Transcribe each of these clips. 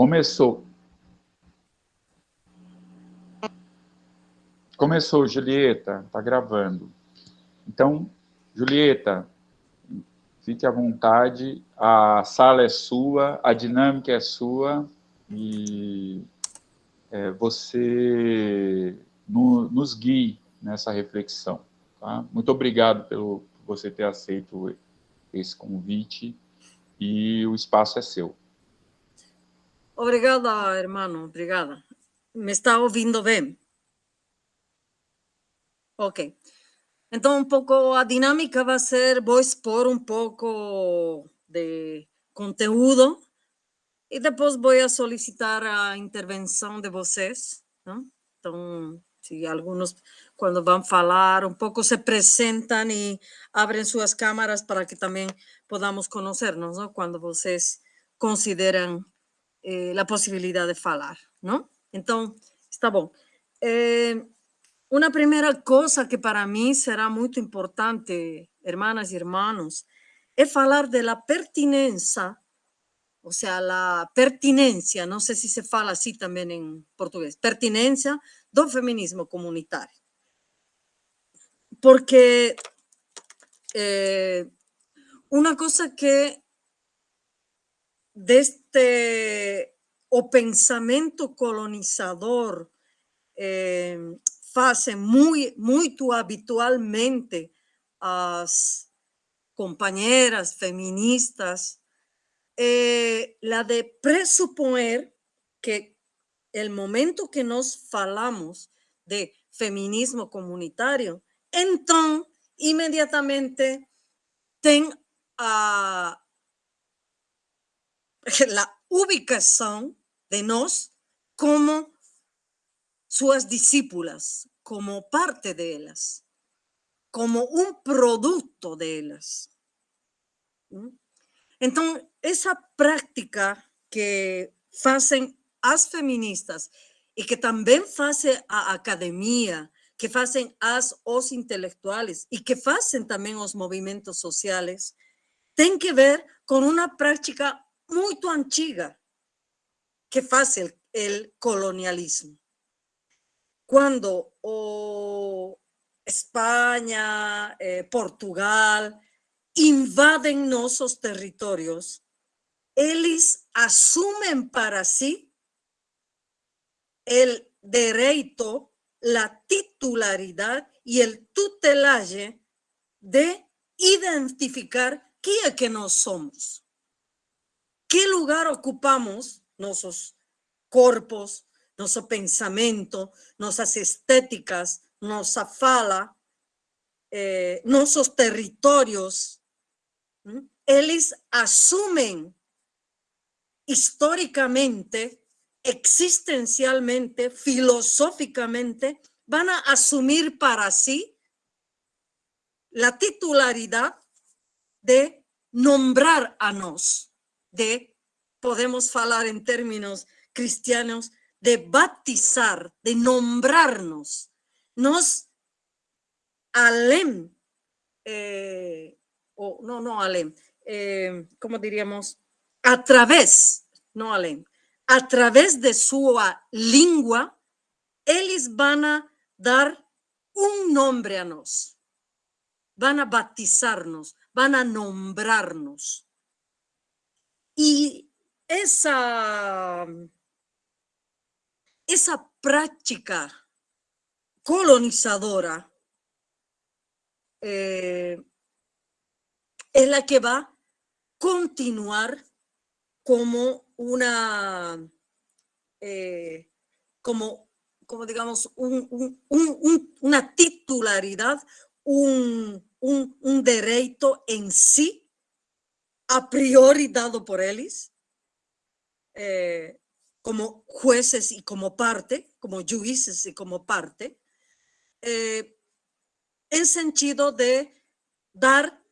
Começou. Começou, Julieta, tá gravando. Então, Julieta, fique à vontade, a sala é sua, a dinâmica é sua e é, você no, nos guie nessa reflexão. Tá? Muito obrigado pelo, por você ter aceito esse convite e o espaço é seu. Obrigada, hermano, obrigada. Me está ouvindo bem? Ok. Então, um pouco a dinâmica vai ser, vou expor um pouco de conteúdo e depois vou solicitar a intervenção de vocês. Não? Então, se alguns, quando vão falar, um pouco se apresentam e abrem suas câmaras para que também podamos conhecer-nos, quando vocês consideram eh, a possibilidade de falar. Não? Então, está bom. Eh, uma primeira coisa que para mim será muito importante, hermanas e irmãos, é falar da pertinência, ou seja, a pertinência, não sei se se fala assim também em português, pertinência do feminismo comunitário. Porque eh, uma coisa que deste o pensamento colonizador eh, fazem muito, muito habitualmente as companheiras feministas, eh, la de pressuponer que el momento que nós falamos de feminismo comunitário, então, imediatamente tem a, a ubicação de nós como suas discípulas, como parte de ellas, como un producto de ellas. Entonces, esa práctica que hacen as feministas y que también hace a academia, que hacen as os intelectuales y que hacen también los movimientos sociales, tienen que ver con una práctica muy antigua que hace el, colonialismo. Cuando España, eh, Portugal invaden nuestros territorios, ellos asumen para sí el derecho, la titularidad y el tutelaje de identificar quién es que nos somos, qué lugar ocupamos nuestros cuerpos, nuestro pensamiento, nuestras estéticas, nuestra fala, eh, nuestros territorios. Ellos asumen históricamente, existencialmente, filosóficamente, van a asumir para sí la titularidad de nombrar a nos, de, podemos hablar en términos cristianos, de bautizar, de nombrarnos, nos alem, eh, o no, no alem, eh, ¿cómo diríamos? A través, no alem, a través de su lengua, ellos van a dar un nombre a nos, van a bautizarnos, van a nombrarnos. Y esa esa práctica colonizadora eh, es la que va a continuar como una, eh, como, como digamos, una titularidad, un, derecho en sí, a priori dado por ellos, eh, como jueces y como parte, como jueces y como parte, eh, en sentido de dar,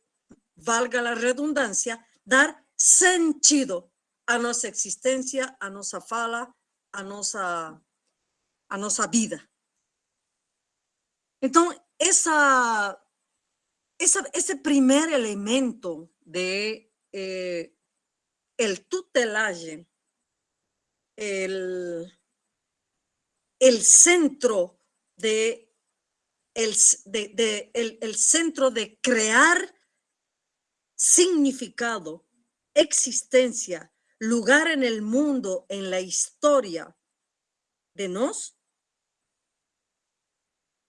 valga la redundancia, dar sentido a nuestra existencia, a nuestra fala, a nuestra, a nuestra vida. Entonces, esa, ese primer elemento de eh, el tutelaje el, el centro de el, de, el, centro de crear significado, existencia, lugar en el mundo, en la historia de nos,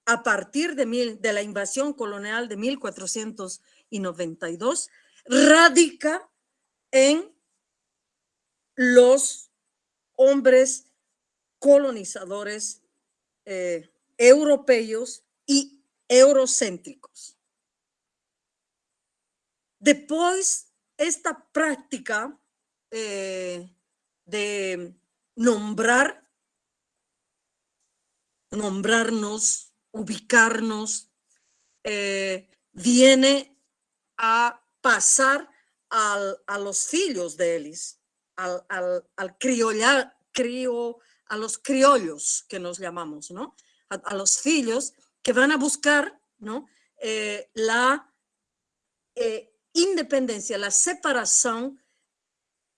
a partir de, mil, de la invasión colonial de 1492, radica en los hombres colonizadores eh, europeos y eurocéntricos. Después, esta práctica eh, de nombrar, nombrarnos, ubicarnos, eh, viene a pasar a los hijos de Elis, al, al, al criolla, a los criollos que nos llamamos, ¿no? A, los hijos que van a buscar, ¿no? Eh, la eh, independencia, la separación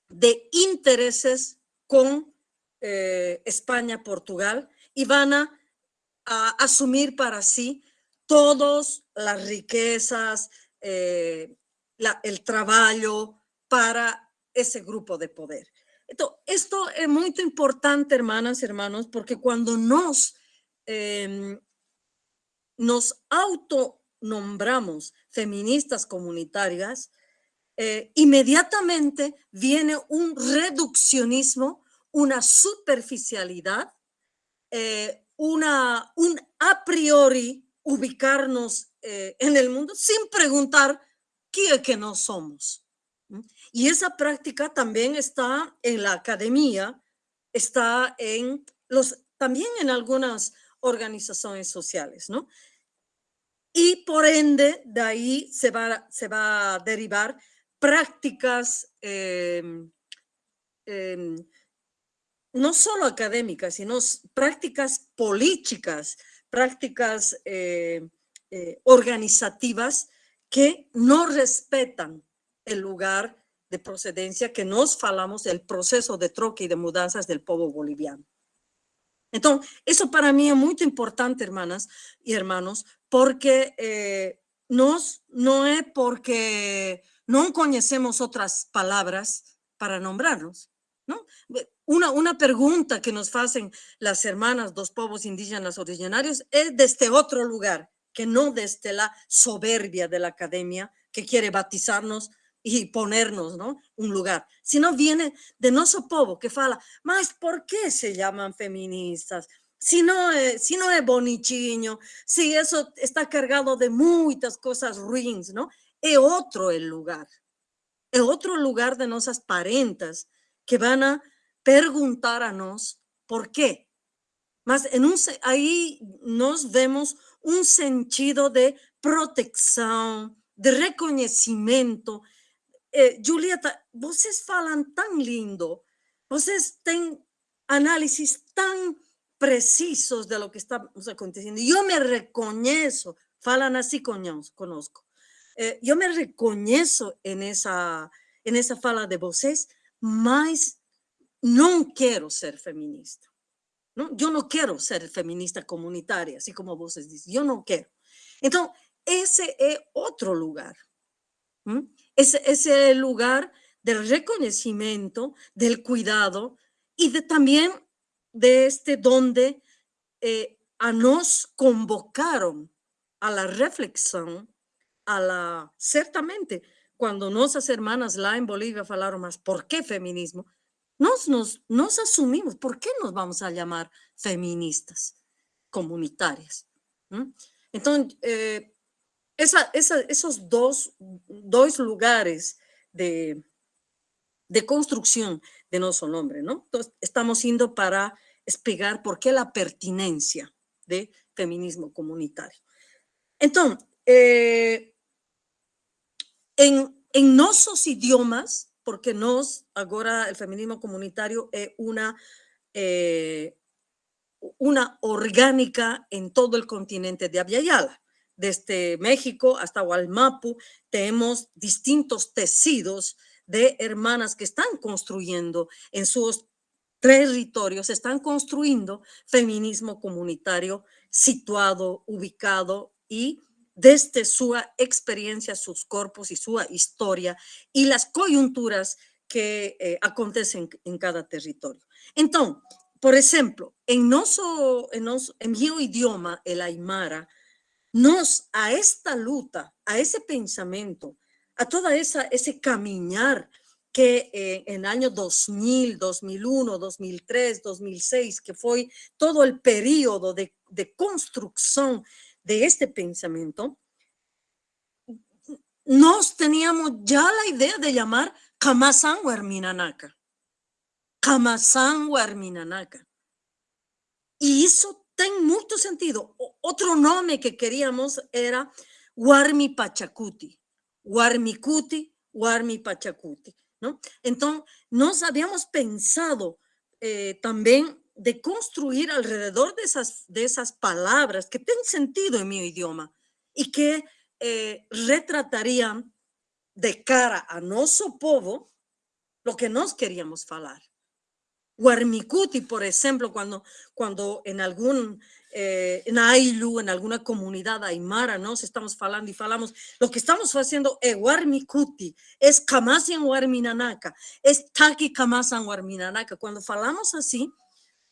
de intereses con eh, España, Portugal, y van a, asumir para sí todas las riquezas, el trabajo para ese grupo de poder. Esto es muy importante, hermanas, hermanos, porque cuando nos, eh, nos autonombramos feministas comunitarias, eh, inmediatamente viene un reduccionismo, una superficialidad, eh, una, un a priori ubicarnos eh, en el mundo sin preguntar es que no somos. Y esa práctica también está en la academia, está en los, también en algunas organizaciones sociales, ¿no? Y por ende, de ahí se va, se va a derivar prácticas em, em, no solo académicas, sino prácticas políticas, prácticas eh, eh, organizativas que no respetan el lugar de procedencia que nos falamos del proceso de troque y de mudanzas del pueblo boliviano. Entonces, eso para mí es muy importante, hermanas y hermanos, porque eh, nos, no es porque no conocemos otras palabras para nombrarnos. ¿no? Una, una pregunta que nos hacen las hermanas dos pueblos indígenas originarios es desde otro lugar, que no desde la soberbia de la academia que quiere batizarnos y ponernos, ¿no? Un lugar, sino viene de nuestro pueblo que fala, más ¿por qué se llaman feministas? Si no, es, si no es bonichiño, si eso está cargado de muchas cosas ruins, ¿no? Es otro el lugar, es otro lugar de nuestras parentas que van a preguntar a nos por qué. Más en un, ahí nos vemos un sentido de protección, de reconocimiento, eh, Julieta, vocês falan tan lindo, vocês têm análisis tan precisos de lo que estamos aconteciendo. Yo me reconozco, falan así conozco. Eh, yo me reconozco en esa, en esa fala de voces, mas no quiero ser feminista. ¿No? Yo no quiero ser feminista comunitaria, así como voces dicen, yo no quiero. Entonces, ese es otro lugar. Es ese lugar del reconocimiento, del cuidado y de también de este donde eh, a nos convocaron a la reflexión, a la, ciertamente, cuando nuestras hermanas la en Bolivia hablaron más, ¿por qué feminismo? Nos, nos, nos asumimos, ¿por qué nos vamos a llamar feministas comunitarias? Entonces, eh, esos dos, dos lugares de, de construcción de nuestro nombre, ¿no? Entonces, estamos yendo para explicar por qué la pertinencia de feminismo comunitario. Entonces, eh, en, en nuestros idiomas, porque nos, ahora el feminismo comunitario es una, eh, una orgánica en todo el continente de Aviala desde México hasta Gualmapu, tenemos distintos tecidos de hermanas que están construyendo en sus territorios están construyendo feminismo comunitario situado, ubicado y desde su experiencia, sus cuerpos y su historia y las coyunturas que eh, acontecen en cada territorio. Entonces, por ejemplo, en, noso, en, idioma, el aymara, nos a esta lucha, a ese pensamiento, a toda esa ese caminar que eh, en año 2000, 2001, 2003, 2006, que fue todo el periodo de, de construcción de este pensamiento, nos teníamos ya la idea de llamar Kamasan Huerminanaka. Kamasan Huerminanaka. Y eso tiene mucho sentido. otro nombre que queríamos era Warmi Pachacuti. Warmikuti, Warmi Pachacuti. ¿no? Entonces, nos habíamos pensado eh, también de construir alrededor de esas, de esas palabras que tienen sentido en mi idioma y que eh, retratarían de cara a nuestro povo lo que nos queríamos hablar. Guarmicuti, por ejemplo, cuando, cuando en algún eh, en Ailu, en alguna comunidad aymara, nos estamos hablando y falamos, lo que estamos haciendo es Warmikuti, es Kamasian Warminanaka, es Taki Kamasan Warminanaka. Cuando falamos así,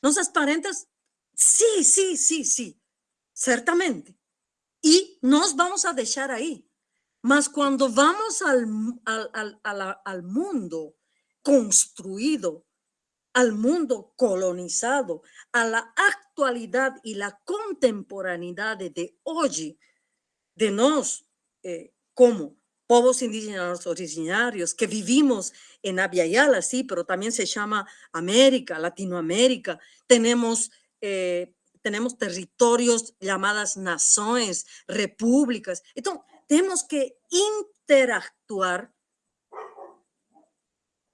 nos parentes, sí, sí, sí, sí, ciertamente. Y nos vamos a dejar ahí. Mas cuando vamos al, al, al, al mundo construido, al mundo colonizado, a la actualidad y la contemporaneidad de hoy, de nos eh, como povos indígenas originarios que vivimos en Yala, sí, pero también se llama América, Latinoamérica. Tenemos, eh, tenemos territorios llamadas naciones, repúblicas. Entonces, tenemos que interactuar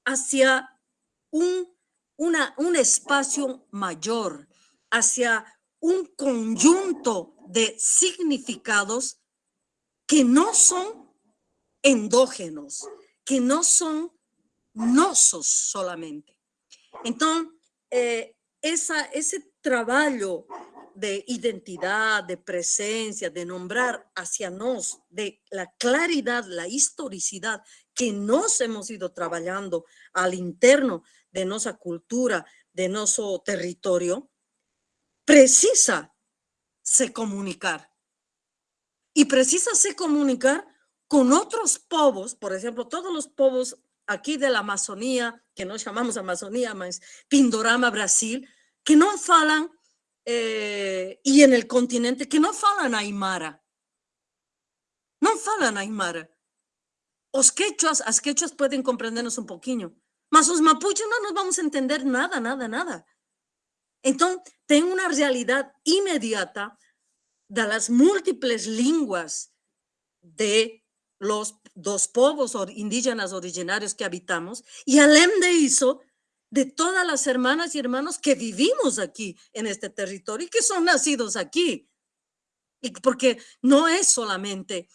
hacia un un espacio mayor, hacia un conjunto de significados que no son endógenos, que no son nosos solamente. Entonces, eh, ese trabajo de identidad, de presencia, de nombrar hacia nos, de la claridad, la historicidad que nos hemos ido trabajando al interno de nuestra cultura, de nuestro territorio, precisa se comunicar. Y precisa se comunicar con otros povos, por ejemplo, todos los povos aquí de la Amazonía, que no llamamos Amazonía, más Pindorama, Brasil, que no falan, eh, y en el continente, que no falan Aymara. No falan Aymara. Os quechuas, as quechuas pueden comprendernos un poquito, mas los mapuches no nos vamos a entender nada, nada, nada. Entonces, tengo una realidad inmediata de las múltiples lenguas de los dos povos indígenas originarios que habitamos y além de eso, de todas las hermanas y hermanos que vivimos aquí en este territorio y que son nacidos aquí. Y porque no es solamente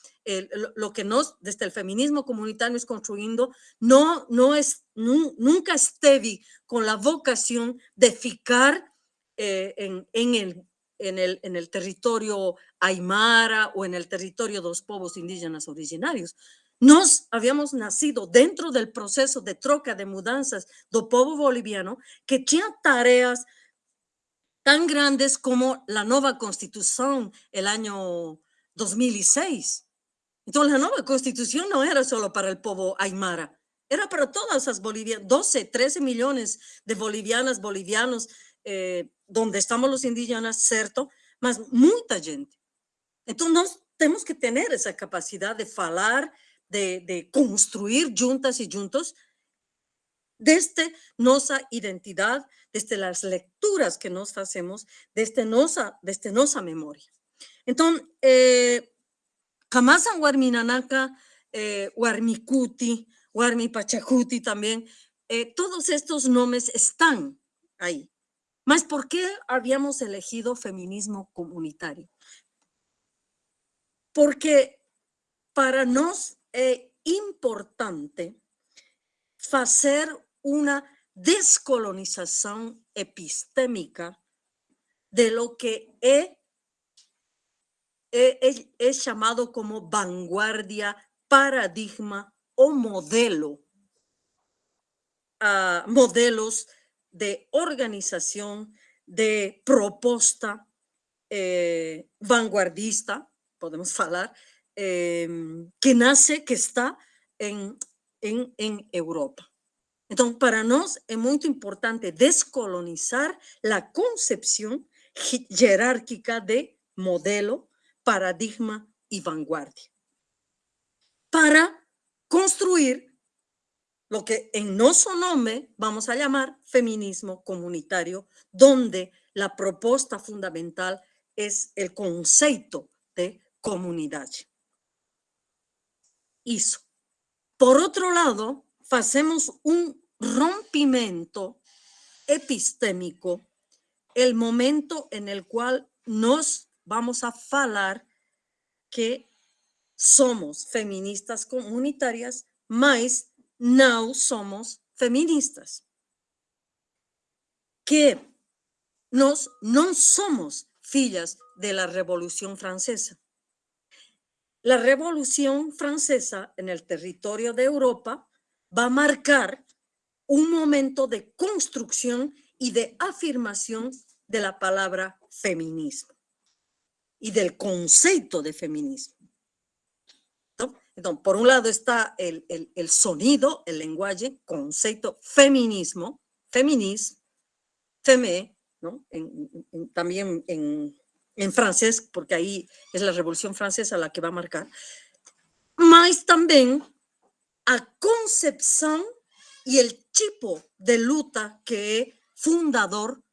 lo que nos, desde el feminismo comunitario es construyendo, no, no es, nunca esté con la vocación de ficar eh, en, el, en, el, en el territorio aymara o en el territorio de los pueblos indígenas originarios. Nos habíamos nacido dentro del proceso de troca de mudanzas del pueblo boliviano que tenía tareas tan grandes como la nueva constitución el año 2006 entonces, la nueva constitución no era solo para el pueblo aymara, era para todas las bolivianas, 12, 13 millones de bolivianas, bolivianos, eh, donde estamos los indígenas, cierto, más mucha gente. Entonces, tenemos que tener esa capacidad de hablar, de, construir juntas y juntos desde nuestra identidad, desde las lecturas que nos hacemos, desde nuestra, desde. Entonces, eh, Kamasan Warminanaka, eh, Warmikuti, Warmipachacuti también, eh, todos estos nombres están ahí. Mas, ¿por qué habíamos elegido feminismo comunitario? Porque para nos es importante hacer una descolonización epistémica de lo que es, es, llamado como vanguardia, paradigma o modelo, uh, modelos de organización, de propuesta eh, vanguardista, podemos hablar, em, que nace, que está en, en, en Europa. Entonces, para nos es muy importante descolonizar la concepción jerárquica de modelo, paradigma y vanguardia. Para construir lo que en nuestro nombre vamos a llamar feminismo comunitario, donde la propuesta fundamental es el concepto de comunidad. Eso. Por otro lado, hacemos un rompimiento epistémico, el momento en el cual nos vamos a hablar que somos feministas comunitarias, mas no somos feministas. Que nos no somos fillas de la Revolución Francesa. La Revolución Francesa en el territorio de Europa va a marcar un momento de construcción y de afirmación de la palabra feminismo y del concepto de feminismo. Entonces, por un lado está el, sonido, el lenguaje, concepto feminismo, feminismo, femé, también en, en, francés, porque ahí es la Revolución Francesa la que va a marcar, más también a concepción y el tipo de luta que es fundador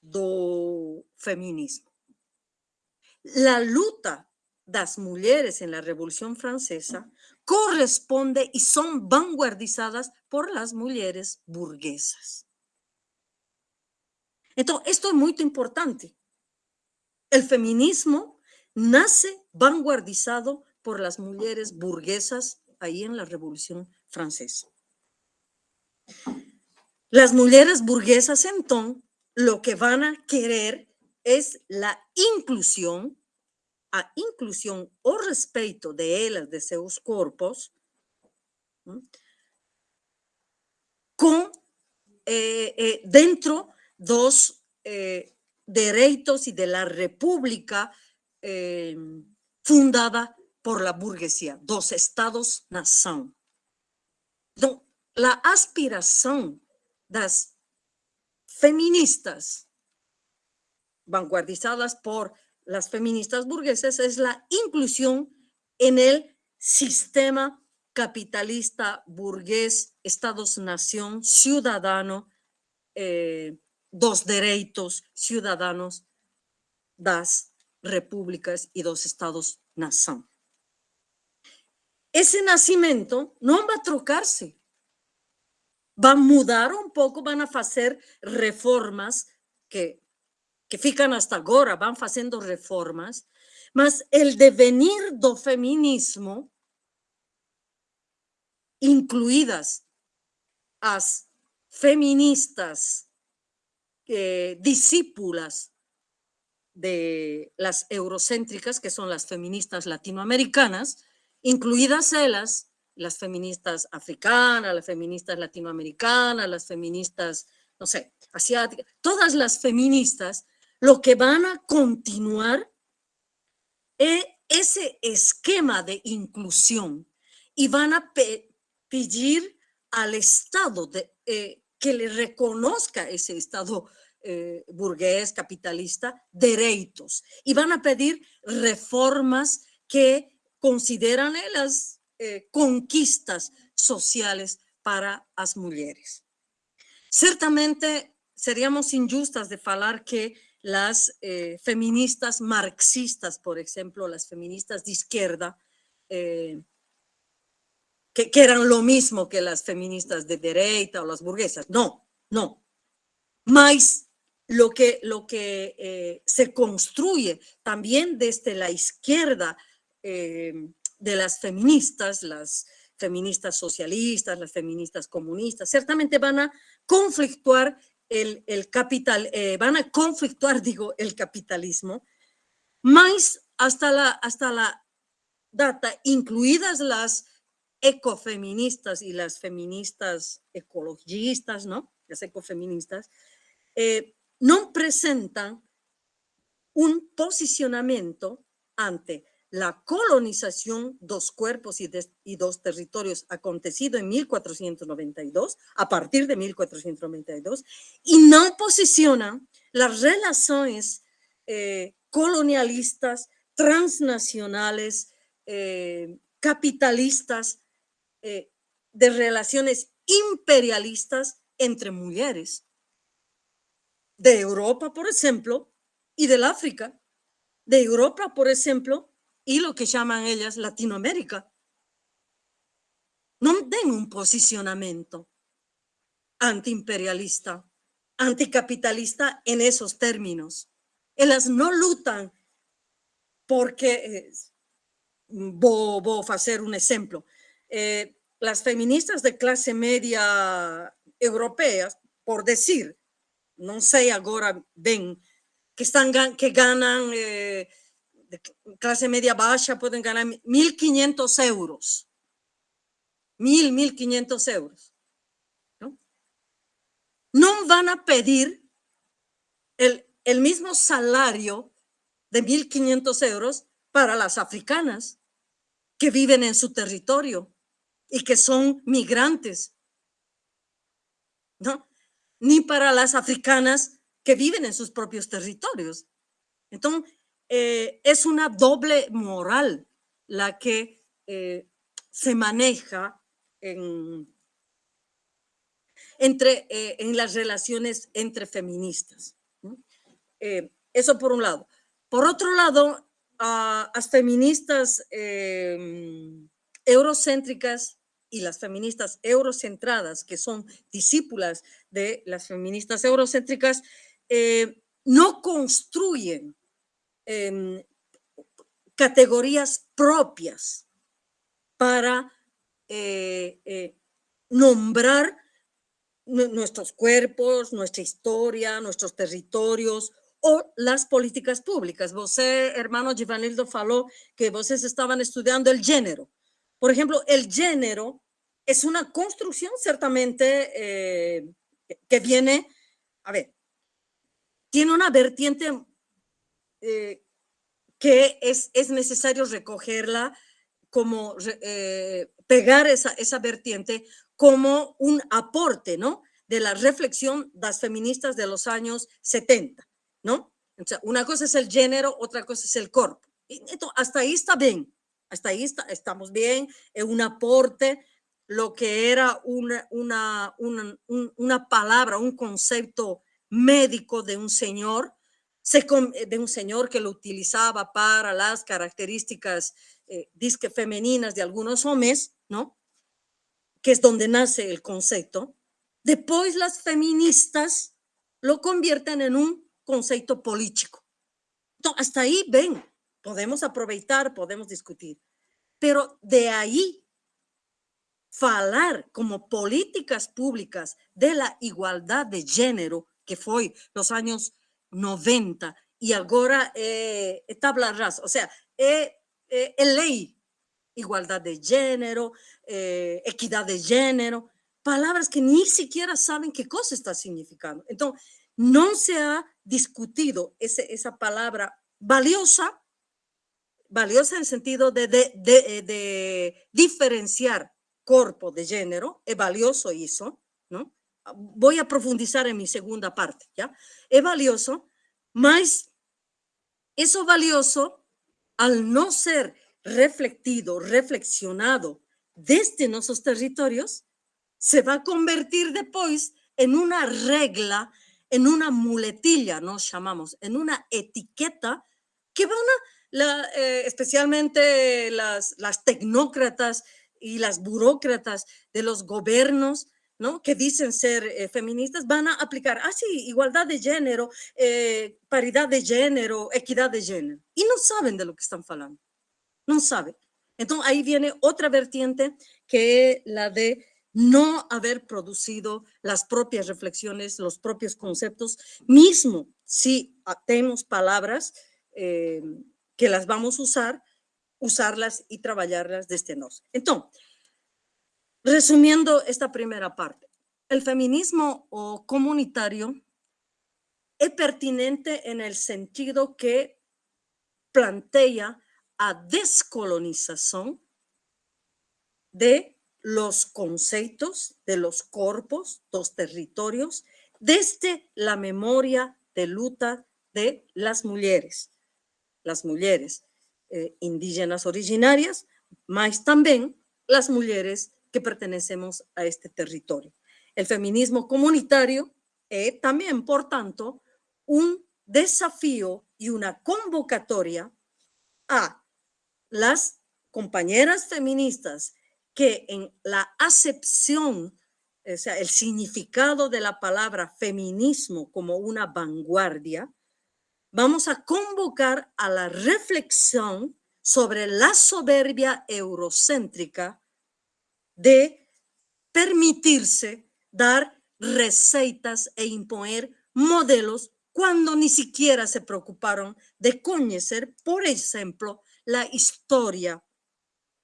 do feminismo. La luta das mujeres en la Revolución Francesa corresponde y son vanguardizadas por las mujeres burguesas. Entonces, esto es muy importante. El feminismo nace vanguardizado por las mujeres burguesas ahí en la Revolución Francesa. Las mujeres burguesas entonces lo que van a querer es la inclusión, a inclusión o respeto de ellas, de sus cuerpos, con eh, eh, dentro dos eh, derechos y de la república fundada por la burguesía, dos estados-nación. La aspiración de las feministas, vanguardizadas por las feministas burguesas, es la inclusión en el sistema capitalista burgués, estados-nación, ciudadano, eh, dos derechos ciudadanos, das repúblicas y dos estados-nación ese nacimiento no va a trocarse. A mudar un poco, van a hacer reformas que, que fican hasta ahora, van haciendo reformas, mas el devenir do feminismo, incluidas as feministas eh, discípulas de las eurocéntricas, que son las feministas latinoamericanas, incluidas ellas, las feministas africanas, las feministas latinoamericanas, las feministas, no sé, asiáticas, todas las feministas, lo que van a continuar es ese esquema de inclusión y van a pedir al Estado de, eh, que le reconozca ese Estado eh, burgués, capitalista, derechos y van a pedir reformas que consideran las eh, conquistas sociales para las mujeres. Ciertamente seríamos injustas de hablar que las eh, feministas marxistas, por ejemplo, las feministas de izquierda, que, eran lo mismo que las feministas de derecha o las burguesas. No, no. Más lo que, lo que se construye también desde la izquierda eh, de las feministas, las feministas socialistas, las feministas comunistas, ciertamente van a conflictuar el, el capital, eh, van a conflictuar, digo, el capitalismo, más hasta la, hasta la data, incluidas las ecofeministas y las feministas ecologistas, ¿no? Las ecofeministas, eh, no presentan un posicionamiento ante la colonización dos cuerpos y, dos territorios acontecido en 1492, a partir de 1492, y no posicionan las relaciones eh, colonialistas, transnacionales, eh, capitalistas, eh, de relaciones imperialistas entre mujeres de Europa, por ejemplo, y del África, de Europa, por ejemplo, y lo que llaman ellas Latinoamérica. No den un posicionamiento antiimperialista, anticapitalista en esos términos. Ellas no lutan porque, eh, voy a hacer un ejemplo, eh, las feministas de clase media europeas, por decir, no sé ahora ven que, están, que ganan eh, clase media baja pueden ganar 1.500 euros. 1.000, 1.500 euros. ¿no? no van a pedir el, el mismo salario de 1.500 euros para las africanas que viven en su territorio y que son migrantes. ¿No? Ni para las africanas que viven en sus propios territorios. Entonces, eh, es una doble moral la que eh, se maneja en, entre, eh, en las relaciones entre feministas. eso por un lado. Por otro lado, a las feministas eurocéntricas y las feministas eurocentradas, que son discípulas de las feministas eurocéntricas, no construyen Em, categorías propias para eh, eh, nombrar nuestros cuerpos, nuestra historia, nuestros territorios o las políticas públicas. Vos, hermano Givanildo, faló que ustedes estaban estudiando el género. Por ejemplo, el género es una construcción ciertamente eh, que viene, a ver, tiene una vertiente eh, que es, es necesario recogerla como eh, pegar esa, esa vertiente como un aporte, ¿no? De la reflexión de las feministas de los años 70, ¿no? una cosa es el género, otra cosa es el cuerpo. hasta ahí está bien, hasta ahí está, estamos bien, es un aporte, lo que era una, una, una, una palabra, un concepto médico de un señor, eh, de un señor que lo utilizaba para las características eh, disque femeninas de algunos hombres, ¿no? Que es donde nace el concepto. Después las feministas lo convierten en un concepto político. Hasta ahí, ven, podemos aprovechar, podemos discutir. Pero de ahí, falar como políticas públicas de la igualdad de género, que fue los años 90 y ahora eh, tabla rasa, o sea, es eh, eh, ley, igualdad de género, eh, equidad de género, palabras que ni siquiera saben qué cosa está significando. Entonces, no se ha discutido ese, esa palabra valiosa, valiosa en el sentido de, de, de, de diferenciar cuerpo de género, es valioso eso, ¿no? Voy a profundizar en mi segunda parte, ¿ya? Es valioso, más eso valioso, al no ser reflectido, reflexionado desde nuestros territorios, se va a convertir después en una regla, en una muletilla, nos llamamos, en una etiqueta que van a, eh, especialmente las, tecnócratas y las burócratas de los gobiernos, ¿no? que dicen ser eh, feministas van a aplicar, ah, sí, igualdad de género, eh, paridad de género, equidad de género. Y no saben de lo que están hablando. No saben. Entonces ahí viene otra vertiente que es la de no haber producido las propias reflexiones, los propios conceptos, mismo si tenemos palabras que las vamos a usar, usarlas y trabajarlas desde nos. Entonces, resumiendo esta primera parte, el feminismo o comunitario es pertinente en el sentido que plantea a descolonización de los conceptos de los corpos, los territorios, desde la memoria de lucha de las mujeres, las mujeres eh, indígenas originarias, más también las mujeres que pertenecemos a este territorio. El feminismo comunitario es también, por tanto, un desafío y una convocatoria a las compañeras feministas que en la acepción, o sea, el significado de la palabra feminismo como una vanguardia, vamos a convocar a la reflexión sobre la soberbia eurocéntrica de permitirse dar recetas e imponer modelos cuando ni siquiera se preocuparon de conocer, por ejemplo, la historia,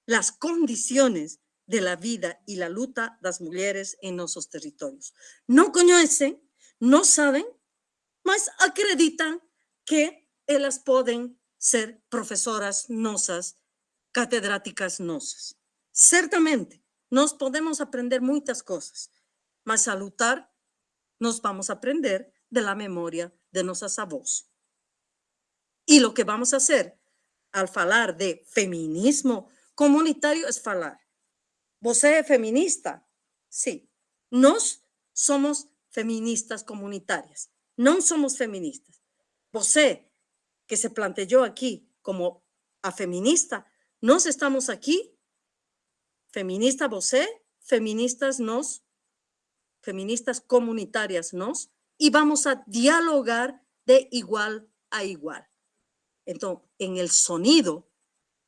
las condiciones de la vida y la lucha de las mujeres en nuestros territorios. No conocen, no saben, mas acreditan que ellas pueden ser profesoras nosas, catedráticas nosas. Ciertamente, nos podemos aprender muchas cosas, mas a nos vamos a aprender de la memoria de nuestras avós. Y lo que vamos a hacer al hablar de feminismo comunitario es falar ¿Você es feminista? Sí. Nos somos feministas comunitarias. No somos feministas. Você, que se planteó aquí como a feminista, nos estamos aquí, feminista você, feministas nos, feministas comunitarias nos, y vamos a dialogar de igual a igual. Entonces, en el sonido,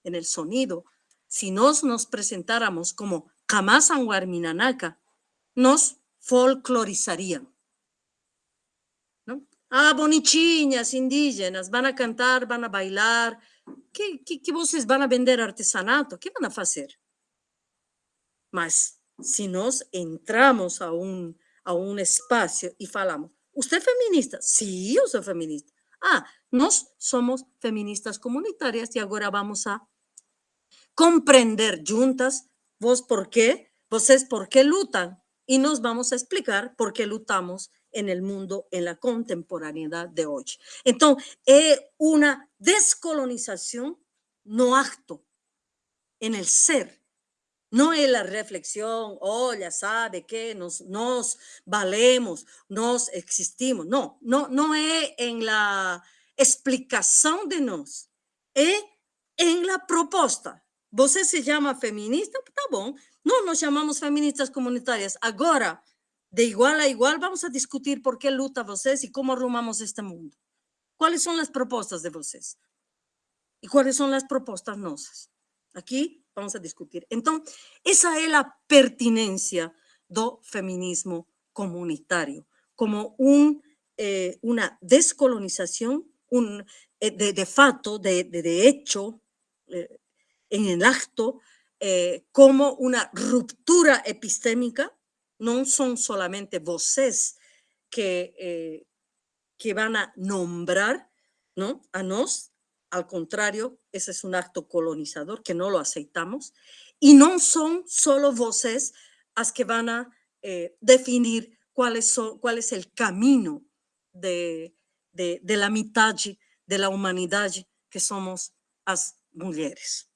en el sonido, si nos nos presentáramos como Kamasanguarminanaka, nos folclorizarían. Ah, bonichiñas, indígenas, van a cantar, van a bailar. ¿Qué, qué, qué voces van a vender artesanato? ¿Qué van a hacer? Mas, si nos entramos a un, a un espacio y falamos, ¿usted es feminista? Sí, yo soy feminista. Ah, nos somos feministas comunitarias y ahora vamos a comprender juntas vos por qué, vos es por qué lutan y nos vamos a explicar por qué lutamos en el mundo, en la contemporaneidad de hoy. Entonces, es una descolonización no acto en el ser, no es la reflexión, oh, ya sabe que nos, nos valemos, nos existimos. No, no, no es en la explicación de nos, es en la propuesta. Você se llama feminista? Tá bom. No nos llamamos feministas comunitarias. Ahora, de igual a igual, vamos a discutir por qué luta vocês y cómo arrumamos este mundo. ¿Cuáles son las propuestas de vocês? ¿Y cuáles son las propuestas nosas? Aquí vamos a discutir. Entonces, esa es la pertinencia do feminismo comunitario, como un, eh, una descolonización un, eh, de, de fato, de, de, hecho, eh, en el acto como una ruptura epistémica, no son solamente voces que, eh, que van a nombrar ¿no? a nos, al contrario, ese es un acto colonizador que no lo aceptamos, y no son solo voces las que van a eh, definir cuáles son, cuál es el camino de, de, de la mitad de la humanidad que somos las mujeres.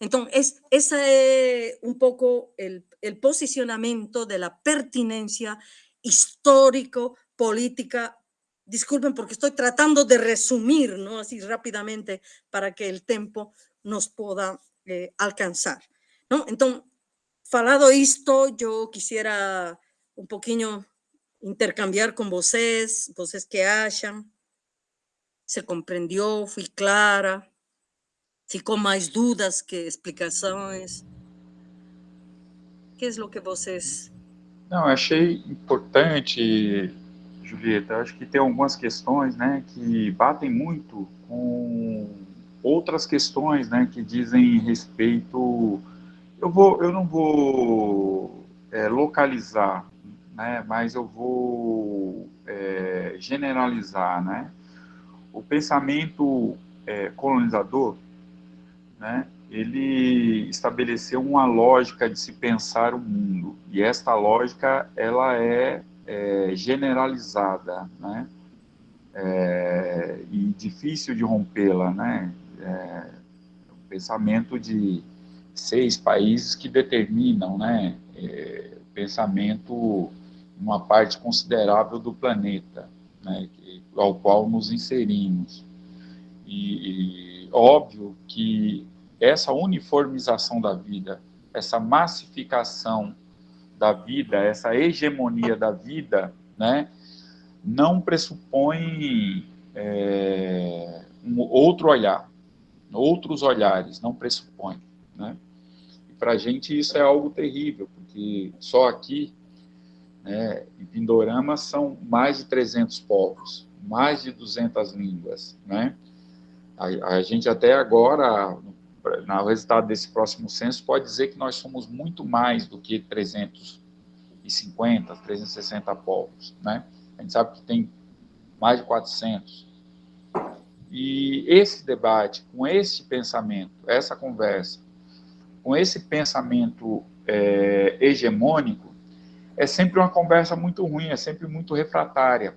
Entonces, ese es un poco el, posicionamiento de la pertinencia histórico, política. Disculpen porque estoy tratando de resumir, ¿no? Así rápidamente para que el tiempo nos pueda eh, alcanzar, ¿no? Entonces, falado esto, yo quisiera un poquito intercambiar con voces, voces que hayan. Se comprendió, fui clara, ficou mais dúvidas que explicações? Que é o que vocês... Não, achei importante, Julieta, acho que tem algumas questões, né, que batem muito com outras questões, né, que dizem respeito... Eu, vou, eu não vou é, localizar, né, mas eu vou é, generalizar, né? O pensamento é, colonizador, né, ele estabeleceu uma lógica de se pensar o mundo, e esta lógica, ela é, é generalizada, né, é, e difícil de rompê-la, né, é, o pensamento de seis países que determinam, né, é, pensamento uma parte considerável do planeta, né, ao qual nos inserimos. E, e óbvio que essa uniformização da vida, essa massificação da vida, essa hegemonia da vida, né, não pressupõe é, um outro olhar, outros olhares, não pressupõe. Né? E para a gente isso é algo terrível, porque só aqui né? Em Pindorama são mais de 300 povos, mais de 200 línguas. Né? A, a gente até agora, no resultado desse próximo censo, pode dizer que nós somos muito mais do que 350, 360 povos. Né? A gente sabe que tem mais de 400. E esse debate, com esse pensamento, essa conversa, com esse pensamento é, hegemônico, é sempre uma conversa muito ruim, é sempre muito refratária.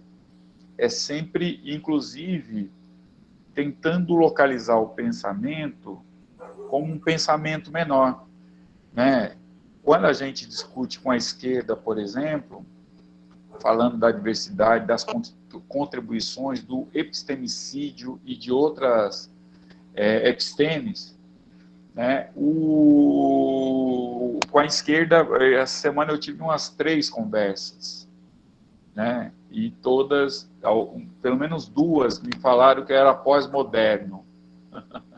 É sempre, inclusive, tentando localizar o pensamento como um pensamento menor. Né? Quando a gente discute com a esquerda, por exemplo, falando da diversidade, das contribuições do epistemicídio e de outras é, epistemes, né? O, com a esquerda, essa semana eu tive umas três conversas, né? e todas, pelo menos duas, me falaram que era pós-moderno.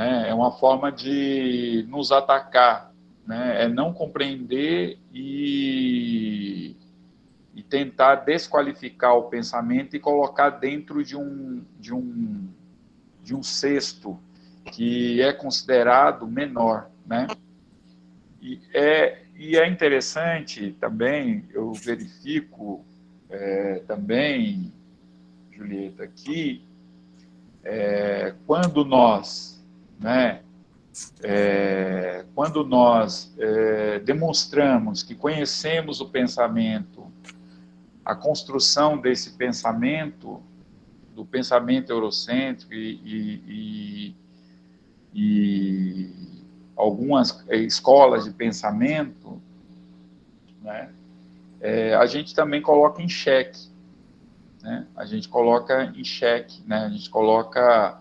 né? É uma forma de nos atacar, né? é não compreender e, e tentar desqualificar o pensamento e colocar dentro de um, de um, de um cesto que é considerado menor, né? E é, e é interessante também, eu verifico é, também, Julieta, que é, quando nós, né, é, quando nós é, demonstramos que conhecemos o pensamento, a construção desse pensamento, do pensamento eurocêntrico e, e, e e algumas eh, escolas de pensamento, né, é, a gente também coloca em xeque, né, a gente coloca em xeque, né, a gente coloca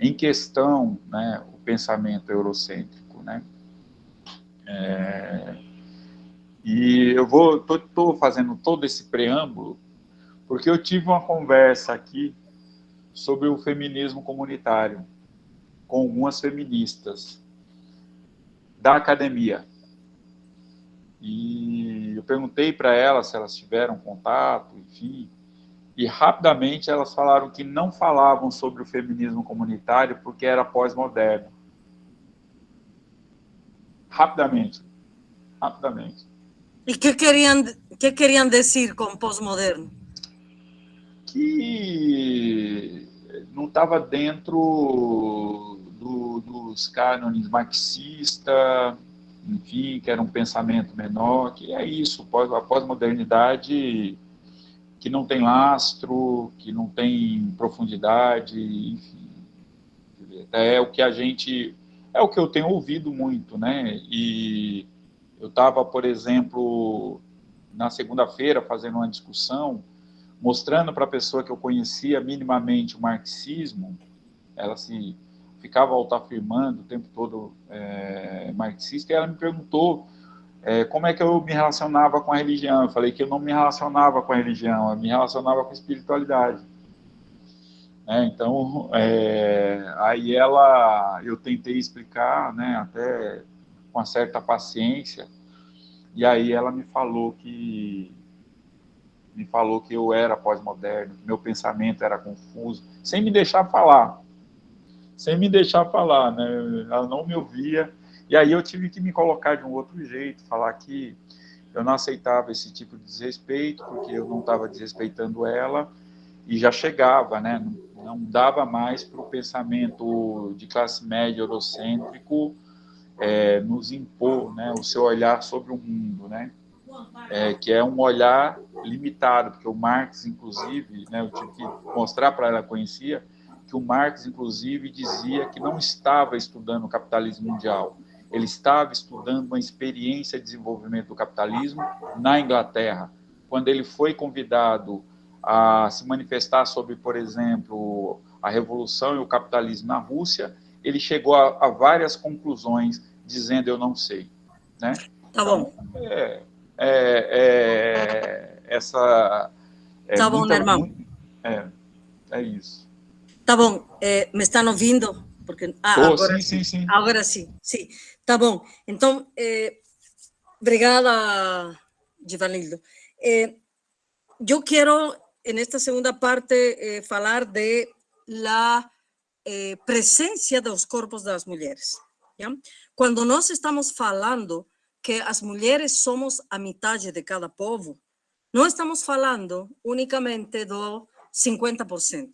em questão né, o pensamento eurocêntrico. Né, é, e eu vou, estou fazendo todo esse preâmbulo, porque eu tive uma conversa aqui sobre o feminismo comunitário, com algumas feministas da academia. E eu perguntei para elas se elas tiveram contato, enfim, e rapidamente elas falaram que não falavam sobre o feminismo comunitário porque era pós-moderno. Rapidamente. Rapidamente. E que queriam, que queriam dizer com pós-moderno? Que não estava dentro do, dos cânones marxista, enfim, que era um pensamento menor, que é isso, a pós-modernidade que não tem lastro, que não tem profundidade, enfim. É o que a gente, é o que eu tenho ouvido muito, né? E eu estava, por exemplo, na segunda-feira fazendo uma discussão, mostrando para a pessoa que eu conhecia minimamente o marxismo, ela se ficava autoafirmando o tempo todo é, marxista, e ela me perguntou é, como é que eu me relacionava com a religião. Eu falei que eu não me relacionava com a religião, eu me relacionava com a espiritualidade. É, então, é, aí ela, eu tentei explicar, né, até com uma certa paciência, e aí ela me falou que me falou que eu era pós-moderno, que meu pensamento era confuso, sem me deixar falar, sem me deixar falar, né? Ela não me ouvia, e aí eu tive que me colocar de um outro jeito, falar que eu não aceitava esse tipo de desrespeito, porque eu não estava desrespeitando ela, e já chegava, né? Não, não dava mais para o pensamento de classe média eurocêntrico é, nos impor, né? O seu olhar sobre o mundo, né? É, que é um olhar limitado, porque o Marx, inclusive, né, eu tive que mostrar para ela, conhecia, que o Marx, inclusive, dizia que não estava estudando o capitalismo mundial, ele estava estudando uma experiência de desenvolvimento do capitalismo na Inglaterra. Quando ele foi convidado a se manifestar sobre, por exemplo, a revolução e o capitalismo na Rússia, ele chegou a, a várias conclusões dizendo eu não sei, né? Tá bom. Então, é, é, é, essa... É tá bom, irmão. É, é isso. Tá bom, é, me estão ouvindo? Porque, ah, oh, agora sim, sim, sim. Agora sim, sim. Tá bom. Então, eh, obrigada, Givanildo. Eh, yo quiero, en esta segunda parte, eh, falar de la eh, presencia dos corpos das mulheres. ¿ya? Quando nós estamos falando que as mulheres somos a metade de cada povo, não estamos falando unicamente do 50%.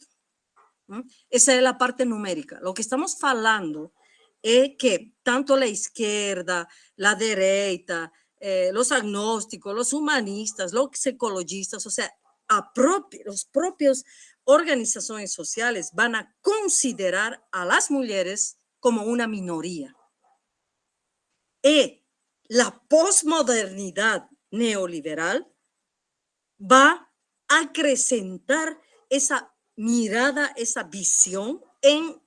Esa es la parte numérica. Lo que estamos hablando es que tanto la izquierda, la derecha, eh, los agnósticos, los humanistas, los ecologistas, o sea, a los propios organizaciones sociales van a considerar a las mujeres como una minoría. Y la posmodernidad neoliberal va a acrecentar esa mirada, esa visión en,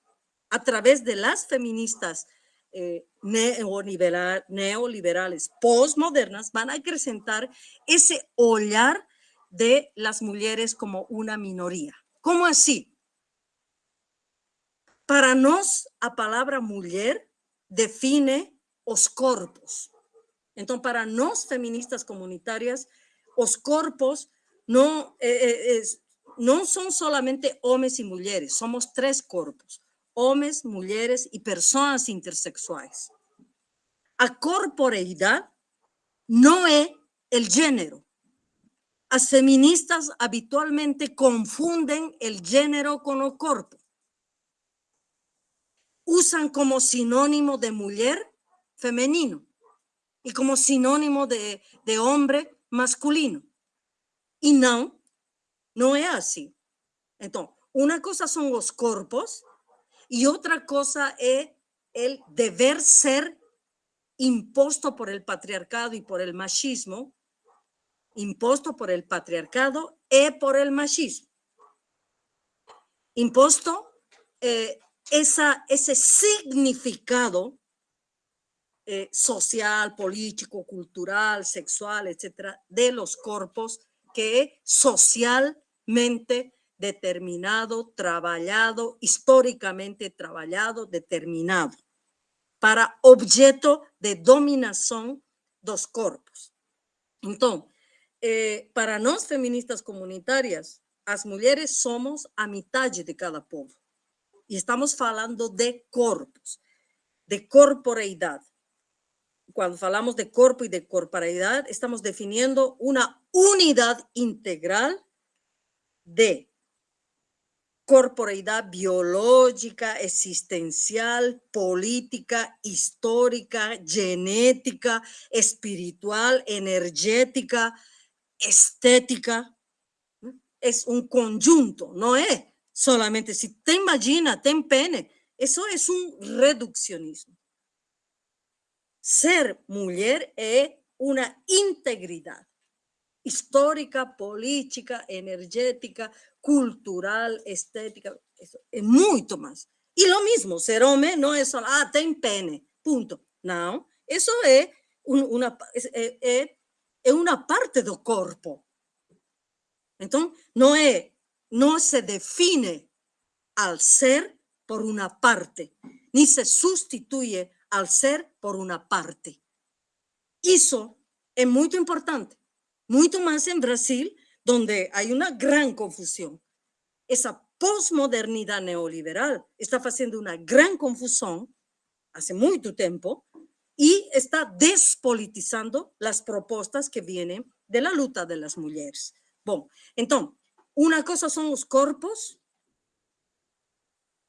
a través de las feministas eh, neoliberales postmodernas, van a acrecentar ese olhar de las mujeres como una minoría. ¿Cómo así? Para nos, a palabra mujer define os corpos. Entonces, para nos feministas comunitarias, os corpos no eh, eh, no son solamente hombres y mujeres, somos tres cuerpos, hombres, mujeres y personas intersexuales. A corporeidad no es el género. Las feministas habitualmente confunden el género con el cuerpo. Usan como sinónimo de mujer femenino y como sinónimo de, de hombre masculino. Y no, no es así. Entonces, una cosa son los cuerpos y otra cosa es el deber ser impuesto por el patriarcado y por el machismo, impuesto por el patriarcado y por el machismo. Impuesto eh, ese significado eh, social, político, cultural, sexual, etcétera, de los cuerpos que es social determinado, trabajado, históricamente trabajado, determinado, para objeto de dominación dos corpos. Entonces, eh, para nos feministas comunitarias, las mujeres somos a mitad de cada povo. Y estamos hablando de corpos, de corporeidad. Cuando hablamos de corpo y de corporeidad, estamos definiendo una unidad integral de corporeidad biológica, existencial, política, histórica, genética, espiritual, energética, estética. Es un conjunto, no es solamente si te imagina, ten pene. Eso es un reduccionismo. Ser mujer es una integridad histórica, política, energética, cultural, estética, eso, es mucho más. Y lo mismo, ser hombre no es solo, ah, ten pene, punto. No, eso es, una, es, es, es una parte del cuerpo. Entonces, no, es, no se define al ser por una parte, ni se sustituye al ser por una parte. Eso es muy importante, mucho más en Brasil, donde hay una gran confusión. Esa posmodernidad neoliberal está haciendo una gran confusión hace mucho tiempo y está despolitizando las propuestas que vienen de la lucha de las mujeres. Bueno, entonces, una cosa son los cuerpos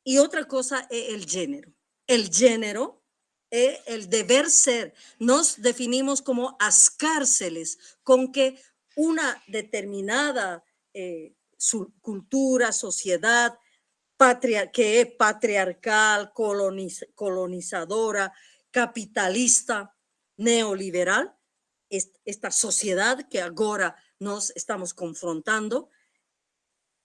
y otra cosa es el género. El género es el deber ser. Nos definimos como as cárceles con que una determinada eh, cultura, sociedad, patria, que es patriarcal, colonizadora, capitalista neoliberal, esta sociedad que ahora nos estamos confrontando,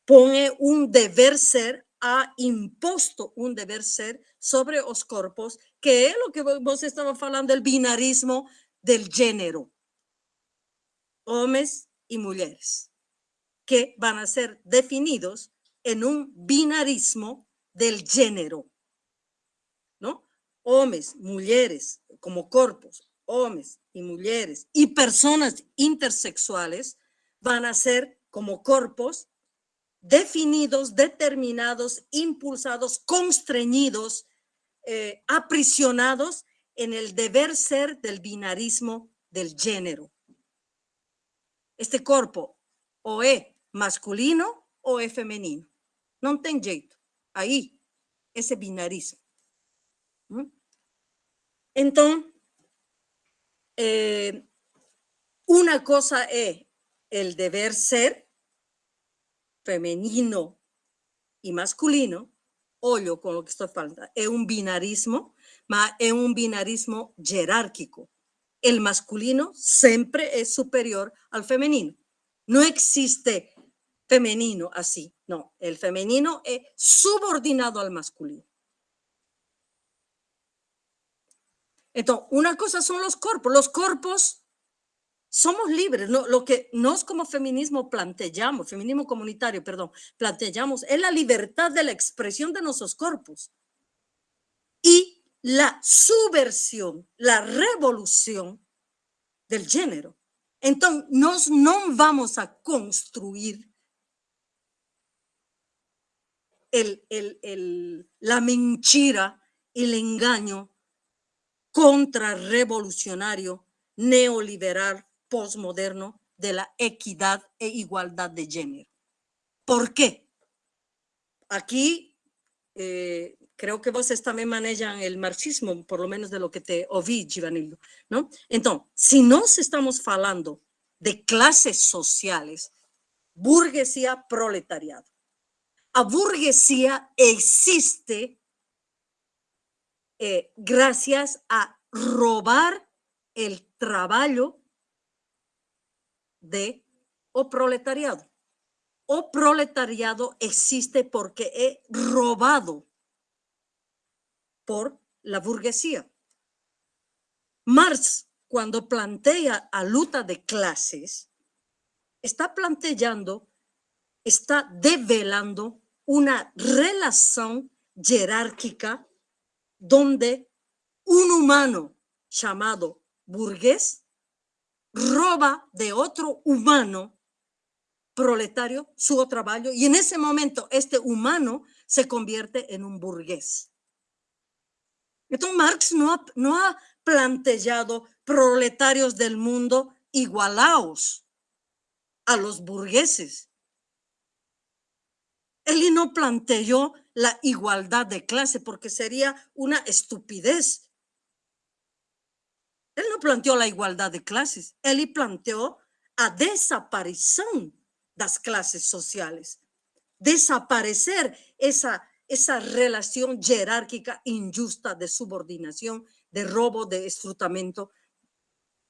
pone un deber ser, ha impuesto un deber ser sobre los cuerpos, que es lo que vos estaba hablando del binarismo del género, hombres y mujeres, que van a ser definidos en un binarismo del género hombres, mujeres, como cuerpos, hombres y mujeres y personas intersexuales van a ser como cuerpos definidos, determinados, impulsados, constreñidos, eh, aprisionados en el deber ser del binarismo del género. Este cuerpo o es masculino o es femenino. No tiene jeito. Ahí, ese binarismo. Entonces, eh, una cosa es el deber ser femenino y masculino, olho con lo que estoy falando, es un binarismo, pero es un binarismo jerárquico. El masculino siempre es superior al femenino. No existe femenino así, no. El femenino es subordinado al masculino. Entonces, una cosa son los cuerpos. Los cuerpos somos libres. Lo, que nos como feminismo planteamos, feminismo comunitario, perdón, planteamos es la libertad de la expresión de nuestros cuerpos y la subversión, la revolución del género. Entonces, nos no vamos a construir el, el, la mentira, el engaño contrarrevolucionario, neoliberal, postmoderno de la equidad e igualdad de género. ¿Por qué? Aquí eh, creo que vos también manejan el marxismo, por lo menos de lo que te oí, Givanildo, ¿no? Entonces, si nos estamos hablando de clases sociales, burguesía, proletariado. A burguesía existe eh, gracias a robar el trabajo de o proletariado. O proletariado existe porque es robado por la burguesía. Marx, cuando plantea a lucha de clases, está planteando, está develando una relación jerárquica donde un humano llamado burgués roba de otro humano proletario su trabajo y en ese momento este humano se convierte en un burgués. Entonces Marx no ha, no ha planteado proletarios del mundo igualados a los burgueses. Él no planteó la igualdad de clase porque sería una estupidez. Él no planteó la igualdad de clases, él planteó a desaparición las clases sociales, desaparecer esa, esa relación jerárquica injusta de subordinación, de robo, de esfrutamiento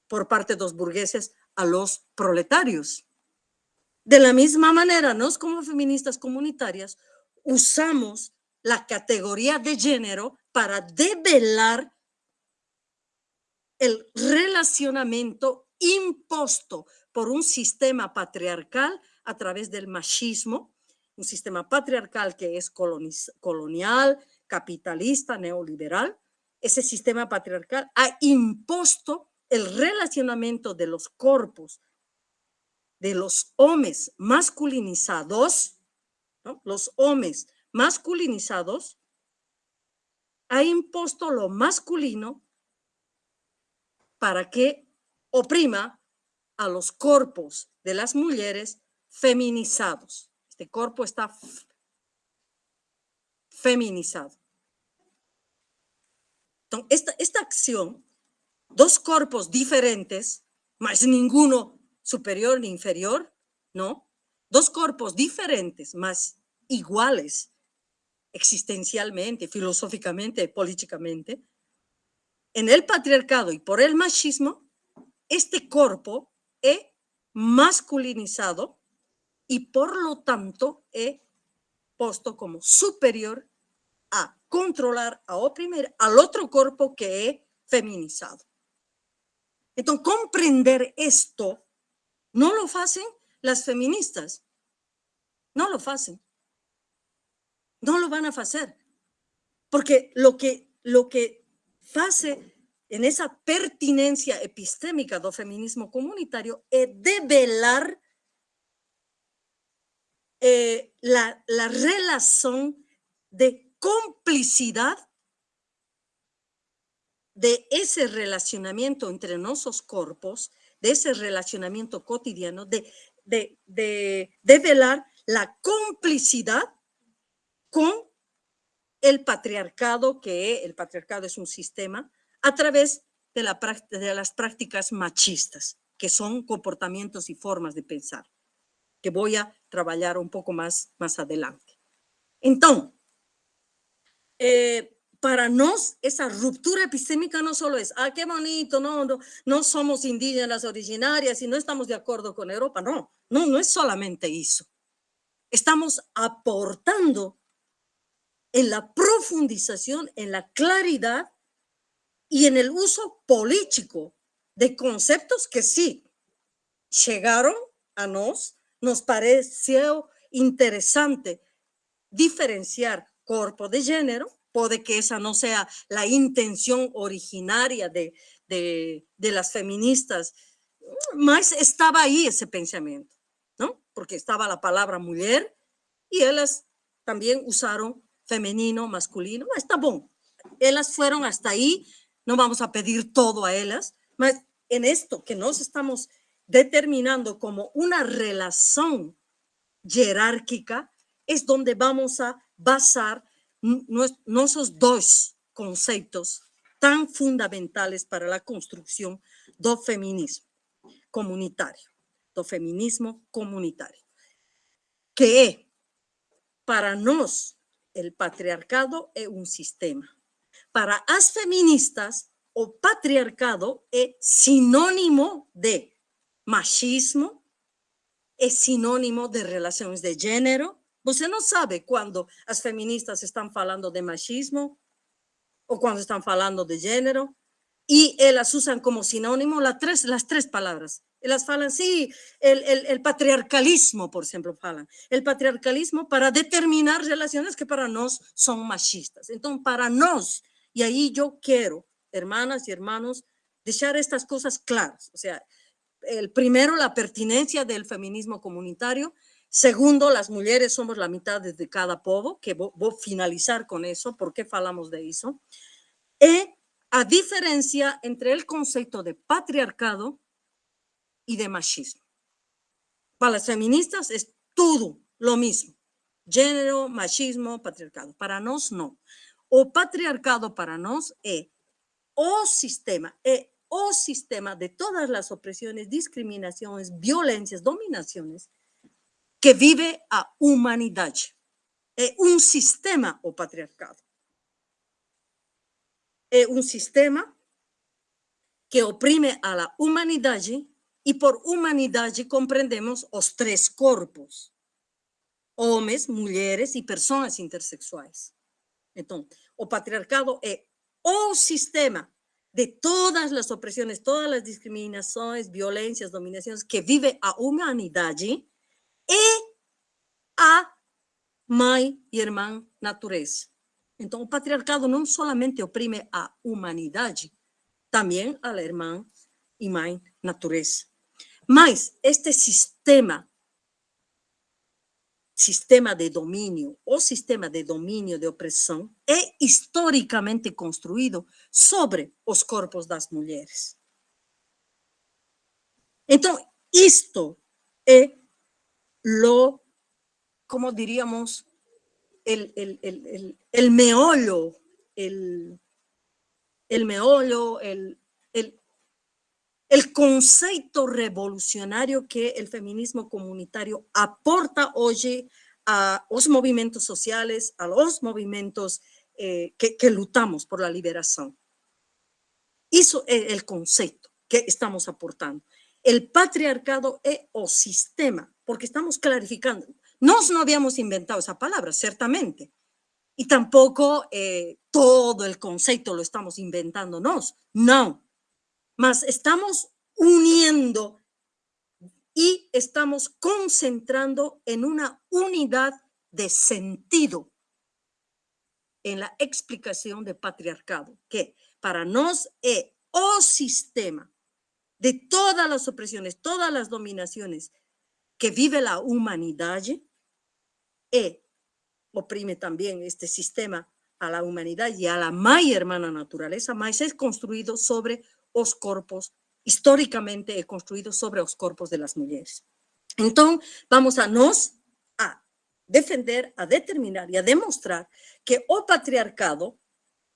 por parte de los burgueses a los proletarios. De la misma manera, nos como feministas comunitarias usamos la categoría de género para develar el relacionamiento impuesto por un sistema patriarcal a través del machismo un sistema patriarcal que es colonial, capitalista, neoliberal, ese sistema patriarcal ha impuesto el relacionamiento de los cuerpos de los hombres masculinizados, los hombres masculinizados, ha impuesto lo masculino para que oprima a los cuerpos de las mujeres feminizados. Este cuerpo está feminizado. Entonces, esta, acción, dos cuerpos diferentes, más ninguno superior ni inferior, ¿no? Dos cuerpos diferentes, más iguales existencialmente, filosóficamente, políticamente, en el patriarcado y por el machismo, este cuerpo es masculinizado y por lo tanto es puesto como superior a controlar, a oprimir al otro cuerpo que es feminizado. Entonces, comprender esto no lo hacen las feministas, no lo hacen, no lo van a hacer, porque lo que, lo que hace en esa pertinencia epistémica del feminismo comunitario es develar eh, la, la relación de complicidad de ese relacionamiento entre nuestros cuerpos, de ese relacionamiento cotidiano, de, de, de, velar la complicidad con el patriarcado, que el patriarcado es un sistema, a través de, la, de las prácticas machistas, que son comportamientos y formas de pensar, que voy a trabajar un poco más, más adelante. Entonces, eh, para nos esa ruptura epistémica no solo es, ah, qué bonito, no, no, no somos indígenas originarias y no estamos de acuerdo con Europa, no, no, no es solamente eso. Estamos aportando en la profundización, en la claridad y en el uso político de conceptos que sí llegaron a nos, nos pareció interesante diferenciar cuerpo de género, puede que esa no sea la intención originaria de, de, de las feministas, más estaba ahí ese pensamiento, ¿no? Porque estaba la palabra mujer y ellas también usaron femenino, masculino, está bueno. Ellas fueron hasta ahí, no vamos a pedir todo a ellas, mas en esto que nos estamos determinando como una relación jerárquica, es donde vamos a basar nuestros dos conceptos tan fundamentales para la construcción del feminismo comunitario, del feminismo comunitario, que para nos el patriarcado es un sistema. Para las feministas, o patriarcado es sinónimo de machismo, es sinónimo de relaciones de género, Você no sabe cuando las feministas están hablando de machismo o cuando están hablando de género y ellas usan como sinónimo las tres, las tres palabras. Ellas hablan, sí, el, el, patriarcalismo, por ejemplo, hablan. El patriarcalismo para determinar relaciones que para nos son machistas. Entonces, para nos, y ahí yo quiero, hermanas y hermanos, dejar estas cosas claras. O sea, el primero, la pertinencia del feminismo comunitario Segundo, las mujeres somos la mitad de cada povo, que voy a finalizar con eso, ¿por qué hablamos de eso? Y a diferencia entre el concepto de patriarcado y de machismo. Para las feministas es todo lo mismo, género, machismo, patriarcado. Para nos no. O patriarcado para nos es o sistema, es o sistema de todas las opresiones, discriminaciones, violencias, dominaciones que vive a humanidad. Es un sistema o patriarcado. Es un sistema que oprime a la humanidad y por humanidad comprendemos los tres cuerpos, hombres, mujeres y personas intersexuales. Entonces, o patriarcado es o sistema de todas las opresiones, todas las discriminaciones, violencias, dominaciones que vive a humanidad y a mãe e irmã natureza. Então, o patriarcado não somente oprime a humanidade, também a irmã e mãe natureza. Mas este sistema, sistema de domínio, o sistema de domínio de opressão, é historicamente construído sobre os corpos das mulheres. Então, isto é lo, como diríamos, el, el, el, el meollo, el, el meollo, el, el, el concepto revolucionario que el feminismo comunitario aporta hoy a los movimientos sociales, a los movimientos eh, que, que, lutamos por la liberación. Eso es el concepto que estamos aportando. El patriarcado es o sistema, porque estamos clarificando. Nos no habíamos inventado esa palabra, ciertamente, y tampoco eh, todo el concepto lo estamos inventándonos, no, mas estamos uniendo y estamos concentrando en una unidad de sentido en la explicación de patriarcado, que para nos es o sistema de todas las opresiones, todas las dominaciones que vive la humanidad, e oprime también este sistema a la humanidad y a la mai hermana naturaleza, mas es construido sobre los corpos, históricamente es construido sobre los corpos de las mujeres. Entonces, vamos a nos a defender, a determinar y a demostrar que o patriarcado,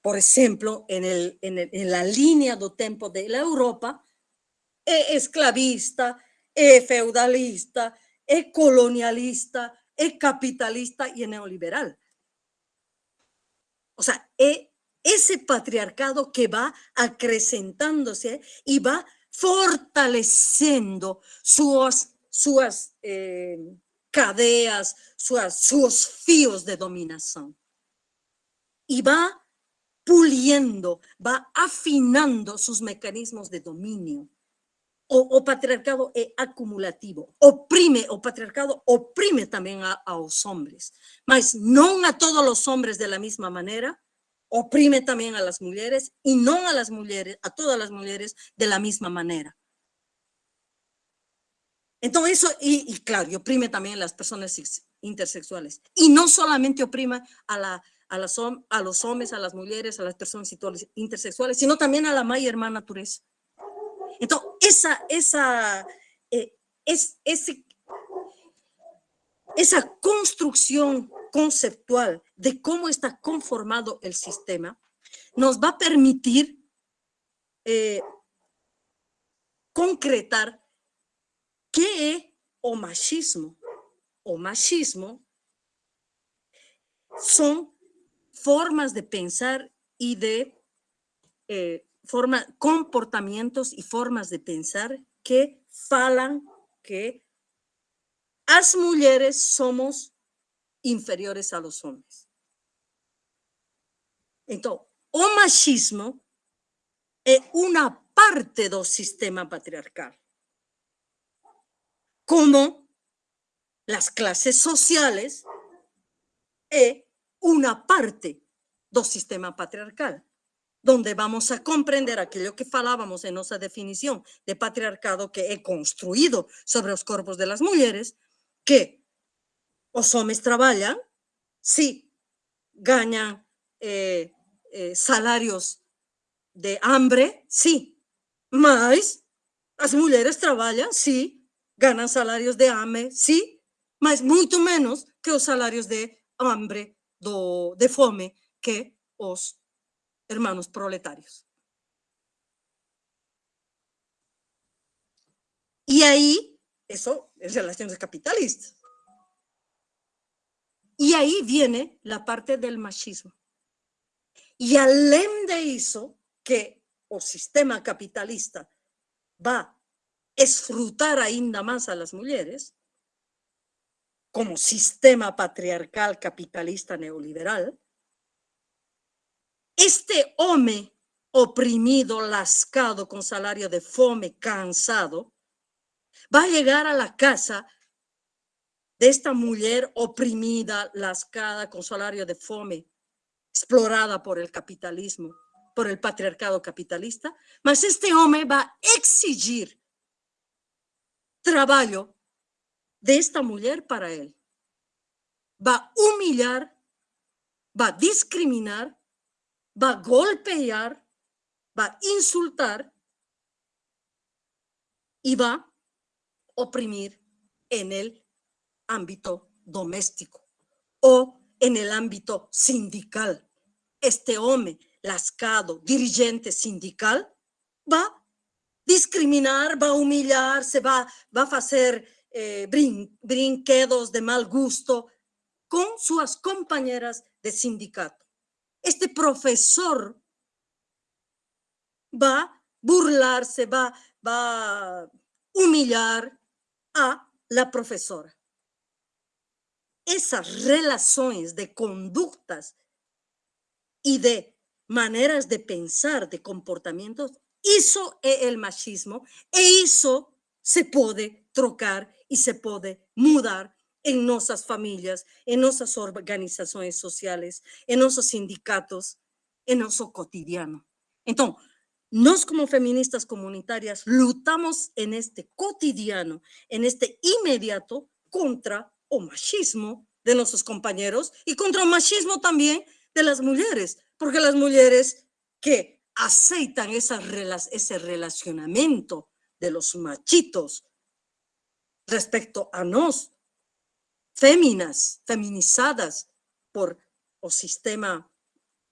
por ejemplo, en, el, en, el, en la línea do tempo de la Europa, es esclavista, es feudalista, es colonialista, es capitalista y es neoliberal. O sea, es ese patriarcado que va acrecentándose y va fortaleciendo sus, sus eh, sus, sus fíos de dominación. Y va puliendo, va afinando sus mecanismos de dominio. O, patriarcado es acumulativo, oprime, o patriarcado oprime también a, los hombres, mas no a todos los hombres de la misma manera, oprime también a las mujeres y no a las mujeres, a todas las mujeres de la misma manera. Entonces eso, y, claro, oprime también a las personas intersexuales. Y no solamente oprime a, la, a, las, a los hombres, a las mujeres, a las personas intersexuales, sino también a la madre hermana naturaleza. Entonces, esa, esa, eh, es, ese, esa construcción conceptual de cómo está conformado el sistema nos va a permitir eh, concretar qué es o machismo. O machismo son formas de pensar y de eh, forma, comportamientos y formas de pensar que falan que las mujeres somos inferiores a los hombres. Entonces, o machismo es una parte del sistema patriarcal, como las clases sociales es una parte del sistema patriarcal donde vamos a comprender aquello que falábamos en nuestra definición de patriarcado que he construido sobre los cuerpos de las mujeres, que los hombres trabajan, sí, ganan eh, eh, salarios de hambre, sí, mas las mujeres trabajan, sí, ganan salarios de hambre, sí, mas mucho menos que los salarios de hambre, de fome que os hermanos proletarios. Y ahí, eso es relaciones capitalistas. Y ahí viene la parte del machismo. Y além de eso, que el sistema capitalista va a esfrutar ainda más a las mujeres, como sistema patriarcal capitalista neoliberal, este hombre oprimido, lascado, con salario de fome, cansado, va a llegar a la casa de esta mujer oprimida, lascada, con salario de fome, explorada por el capitalismo, por el patriarcado capitalista, mas este hombre va a exigir trabajo de esta mujer para él. Va a humillar, va a discriminar, va a golpear, va a insultar y va oprimir en el ámbito doméstico o en el ámbito sindical. Este hombre lascado, dirigente sindical, va a discriminar, va a humillar, se va, va a hacer eh, brinquedos de mal gusto con sus compañeras de sindicato. Este profesor va a burlarse, va, va a humillar a la profesora. Esas relaciones de conductas y de maneras de pensar, de comportamientos, hizo el machismo e eso se puede trocar y se puede mudar en nuestras familias, en nuestras organizaciones sociales, en nuestros sindicatos, en nuestro cotidiano. Entonces, nos como feministas comunitarias lutamos en este cotidiano, en este inmediato contra el machismo de nuestros compañeros y contra el machismo también de las mujeres, porque las mujeres que aceitan ese relacionamiento de los machitos respecto a nos, féminas, feminizadas por el sistema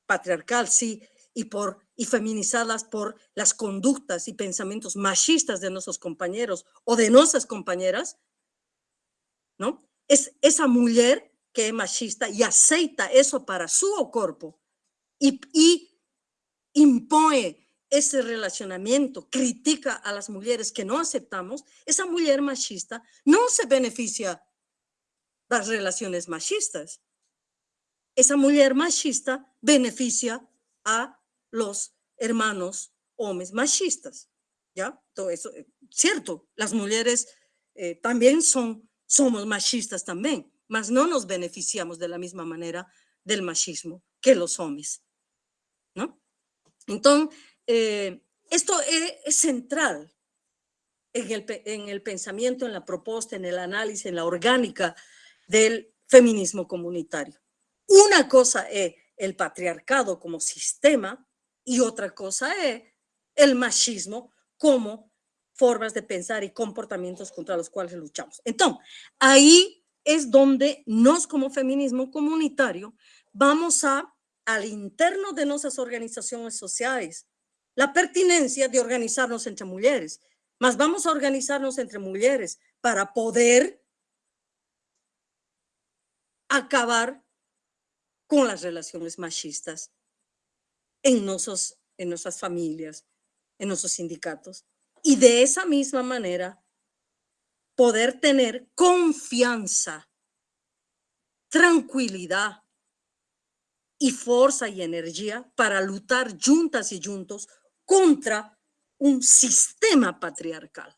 patriarcal, sí, y, por, y feminizadas por las conductas y pensamientos machistas de nuestros compañeros o de nuestras compañeras, ¿no? Es esa mujer que es machista y aceita eso para su cuerpo y, y impone ese relacionamiento, critica a las mujeres que no aceptamos, esa mujer machista no se beneficia de las relaciones machistas. Esa mujer machista beneficia a los hermanos hombres machistas, ¿ya? Todo eso, eh, cierto, las mujeres eh, también son, somos machistas también, mas no nos beneficiamos de la misma manera del machismo que los hombres, ¿no? Entonces, eh, esto es, central en el, en el pensamiento, en la propuesta, en el análisis, en la orgánica del feminismo comunitario. Una cosa es el patriarcado como sistema y otra cosa es el machismo como formas de pensar y comportamientos contra los cuales luchamos. Entonces, ahí es donde nos como feminismo comunitario vamos a, al interno de nuestras organizaciones sociales, la pertinencia de organizarnos entre mujeres, más vamos a organizarnos entre mujeres para poder acabar con las relaciones machistas en, nuestros, en nuestras familias, en nuestros sindicatos. Y de esa misma manera, poder tener confianza, tranquilidad y fuerza y energía para luchar juntas y juntos contra un sistema patriarcal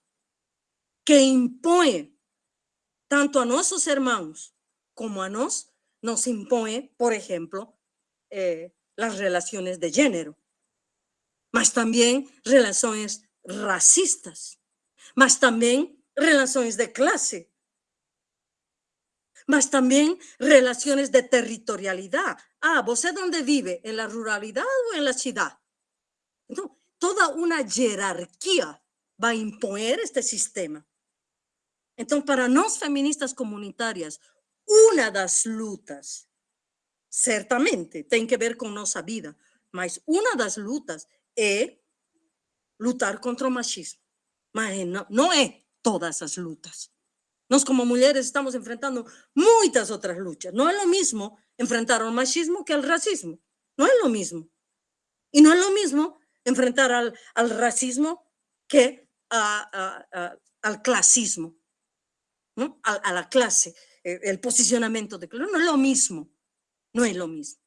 que impone tanto a nuestros hermanos como a nos, nos impone, por ejemplo, eh, las relaciones de género, más también relaciones racistas, más también relaciones de clase, más también relaciones de territorialidad. Ah, ¿vos dónde vive? ¿En la ruralidad o en la ciudad? Entonces, toda una jerarquía va a imponer este sistema. Entonces, para nos feministas comunitarias, una de las lutas Certamente, tiene que ver con nuestra vida, mas una de las lutas es lutar contra el machismo. no, no es todas las lutas. Nos como mujeres estamos enfrentando muchas otras luchas. No es lo mismo enfrentar al machismo que al racismo. No es lo mismo. Y no es lo mismo enfrentar al, al racismo que al clasismo, ¿no? a, la clase, eh, el posicionamiento de clase. No es lo mismo no es lo mismo.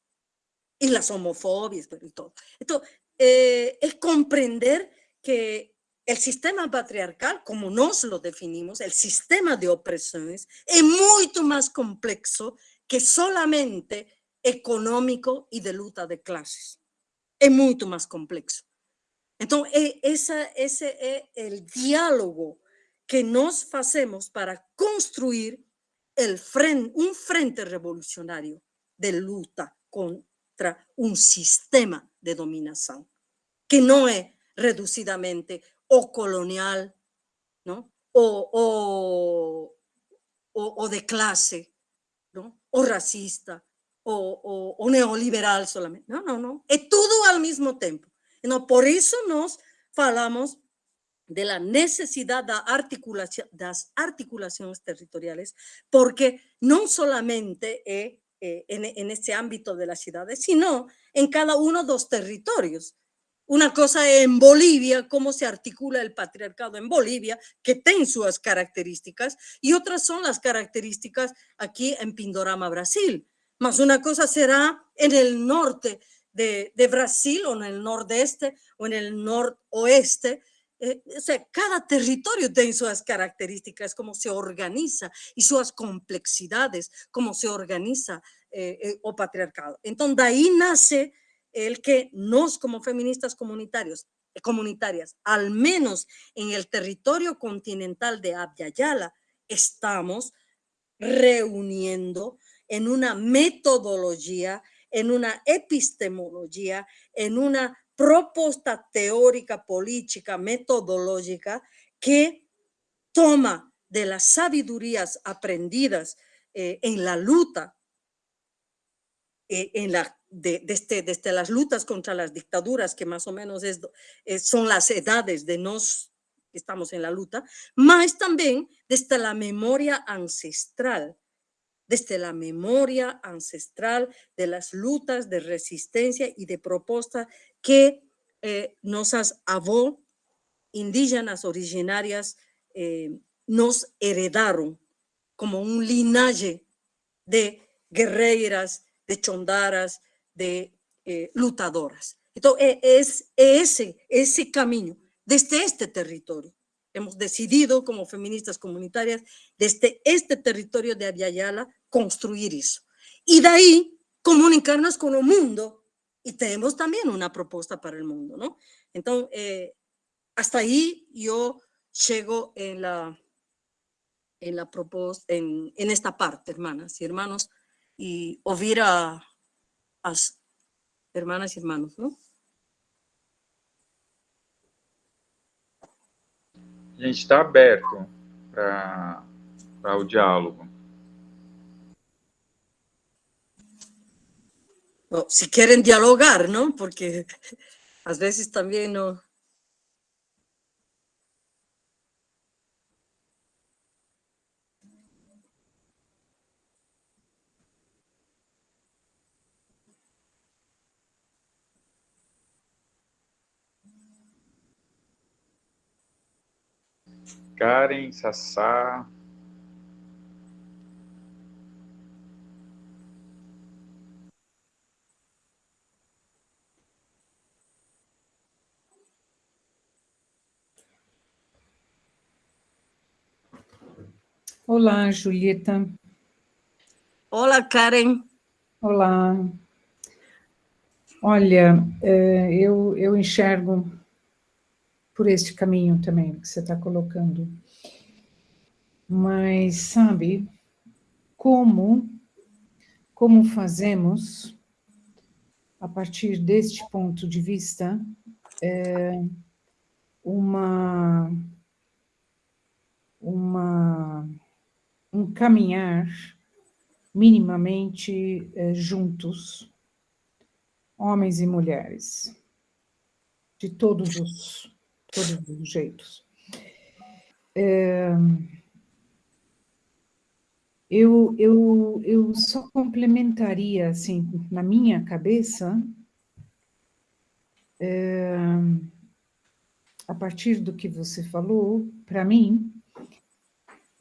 Y las homofobias y todo. Entonces, eh, es comprender que el sistema patriarcal, como nos lo definimos, el sistema de opresiones, es mucho más complejo que solamente económico y de lucha de clases. Es mucho más complejo. Entonces, e, esa, ese es el diálogo que nos hacemos para construir el un frente revolucionario de lucha contra un sistema de dominación, que no es reducidamente o colonial, ¿no? O, o, de clase, ¿no? O racista, o, neoliberal solamente. No, no, no. Es todo al mismo tiempo. No, por eso nos falamos de la necesidad de articulación, las articulaciones territoriales, porque no solamente eh, en, en este ámbito de las ciudades, sino en cada uno de los territorios. Una cosa en Bolivia, cómo se articula el patriarcado en Bolivia, que tiene sus características, y otras son las características aquí en Pindorama, Brasil. Más una cosa será en el norte de, de Brasil o en el nordeste o en el noroeste. Eh, o sea, cada territorio tiene sus características, cómo se organiza y sus complejidades, cómo se organiza eh, eh, o patriarcado. Entonces, de ahí nace el que nos como feministas comunitarios, comunitarias, al menos en el territorio continental de Abya estamos reuniendo en una metodología, en una epistemología, en una propuesta teórica, política, metodológica que toma de las sabidurías aprendidas eh, en la lucha, eh, en la desde, desde, las luchas contra las dictaduras, que más o menos es, son las edades de nos que estamos en la lucha, más también desde la memoria ancestral, desde la memoria ancestral de las luchas de resistencia y de propuesta que eh, nuestras avó indígenas originarias eh, nos heredaron como un linaje de guerreras, de chondaras, de eh, lutadoras. Entonces, e, es ese, ese camino, desde este territorio. Hemos decidido como feministas comunitarias, desde este territorio de Aviala, construir eso. Y de ahí comunicarnos con el mundo y tenemos también una propuesta para el mundo, ¿no? Entonces, eh, hasta ahí yo llego en la, en la propuesta, en, en esta parte, hermanas y hermanos, y oír a, as hermanas y hermanos, ¿no? A gente está aberto para o diálogo. Si quieren dialogar, ¿no? Porque a veces también no, Karen, Sassá. Olá, Julieta. Olá, Karen. Olá. Olha, eh, eu, eu enxergo por este caminho também que você está colocando. Mas, sabe, como, como fazemos, a partir deste ponto de vista, é, uma, uma, um caminhar minimamente é, juntos, homens e mulheres, de todos os todos os jeitos. É, eu, eu, eu só complementaria, assim, na minha cabeça, é, a partir do que você falou, para mim,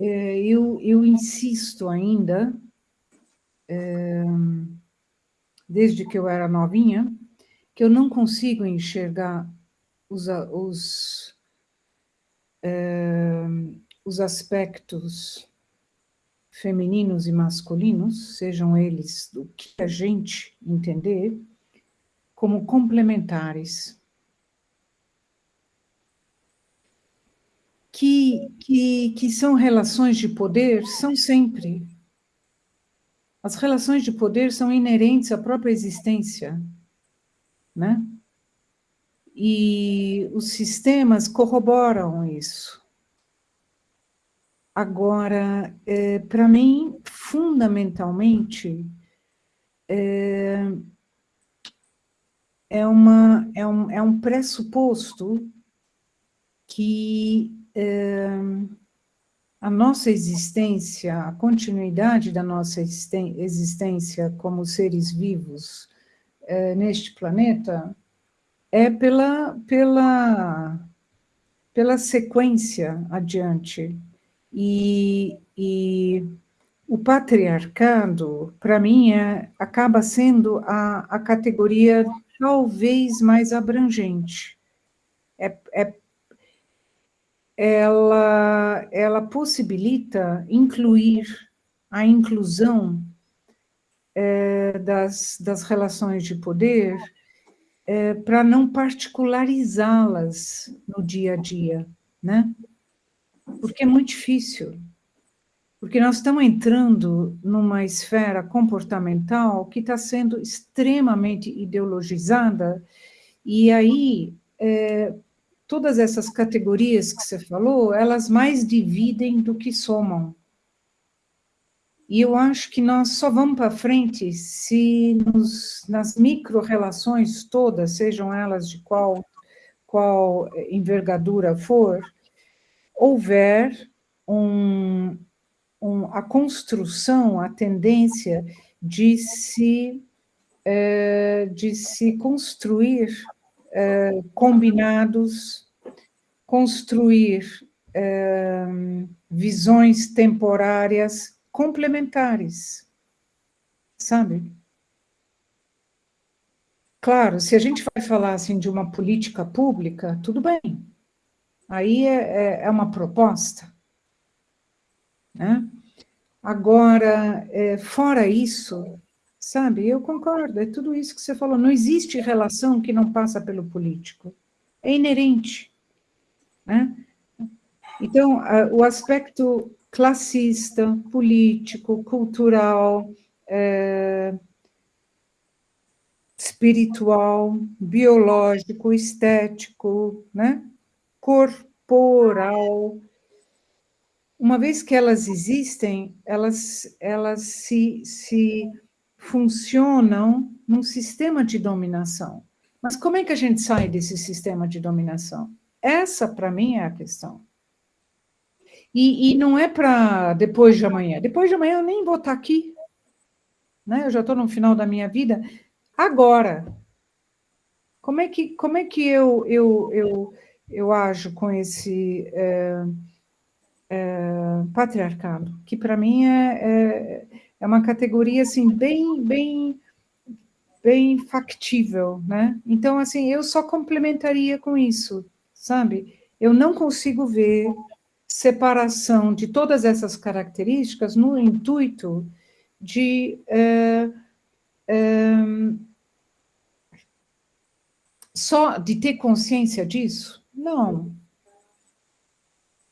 eu, eu insisto ainda, é, desde que eu era novinha, que eu não consigo enxergar os, os, uh, os aspectos femininos e masculinos, sejam eles do que a gente entender, como complementares. Que, que, que são relações de poder, são sempre. As relações de poder são inerentes à própria existência, né? E os sistemas corroboram isso. Agora, é, para mim, fundamentalmente, é, é, uma, é, um, é um pressuposto que a nossa existência, a continuidade da nossa existência como seres vivos é, neste planeta, é pela, pela, pela sequência adiante, e, e o patriarcado, para mim, é, acaba sendo a, a categoria talvez mais abrangente. É, é, ela, ela possibilita incluir a inclusão é, das, das relações de poder é, para não particularizá-las no dia a dia, né? porque é muito difícil. Porque nós estamos entrando numa esfera comportamental que está sendo extremamente ideologizada, e aí é, todas essas categorias que você falou, elas mais dividem do que somam. E eu acho que nós só vamos para frente se nos, nas micro-relações todas, sejam elas de qual, qual envergadura for, houver um, um, a construção, a tendência de se, é, de se construir é, combinados, construir é, visões temporárias complementares, sabe? Claro, se a gente vai falar assim de uma política pública, tudo bem, Aí é, é, é uma proposta. Né? Agora, é, fora isso, sabe, eu concordo, é tudo isso que você falou. Não existe relação que não passa pelo político. É inerente. Né? Então, o aspecto classista, político, cultural, é, espiritual, biológico, estético, né? corporal. Uma vez que elas existem, elas, elas se, se funcionam num sistema de dominação. Mas como é que a gente sai desse sistema de dominação? Essa, para mim, é a questão. E, e não é para depois de amanhã. Depois de amanhã eu nem vou estar aqui. Né? Eu já estou no final da minha vida. Agora, como é que, como é que eu, eu, eu eu ajo com esse é, é, patriarcado, que para mim é, é, é, uma categoria assim bem, bem, bem factível, né? Então, assim, eu só complementaria com isso, sabe? Eu não consigo ver separação de todas essas características no intuito de é, é, só de ter consciência disso, não.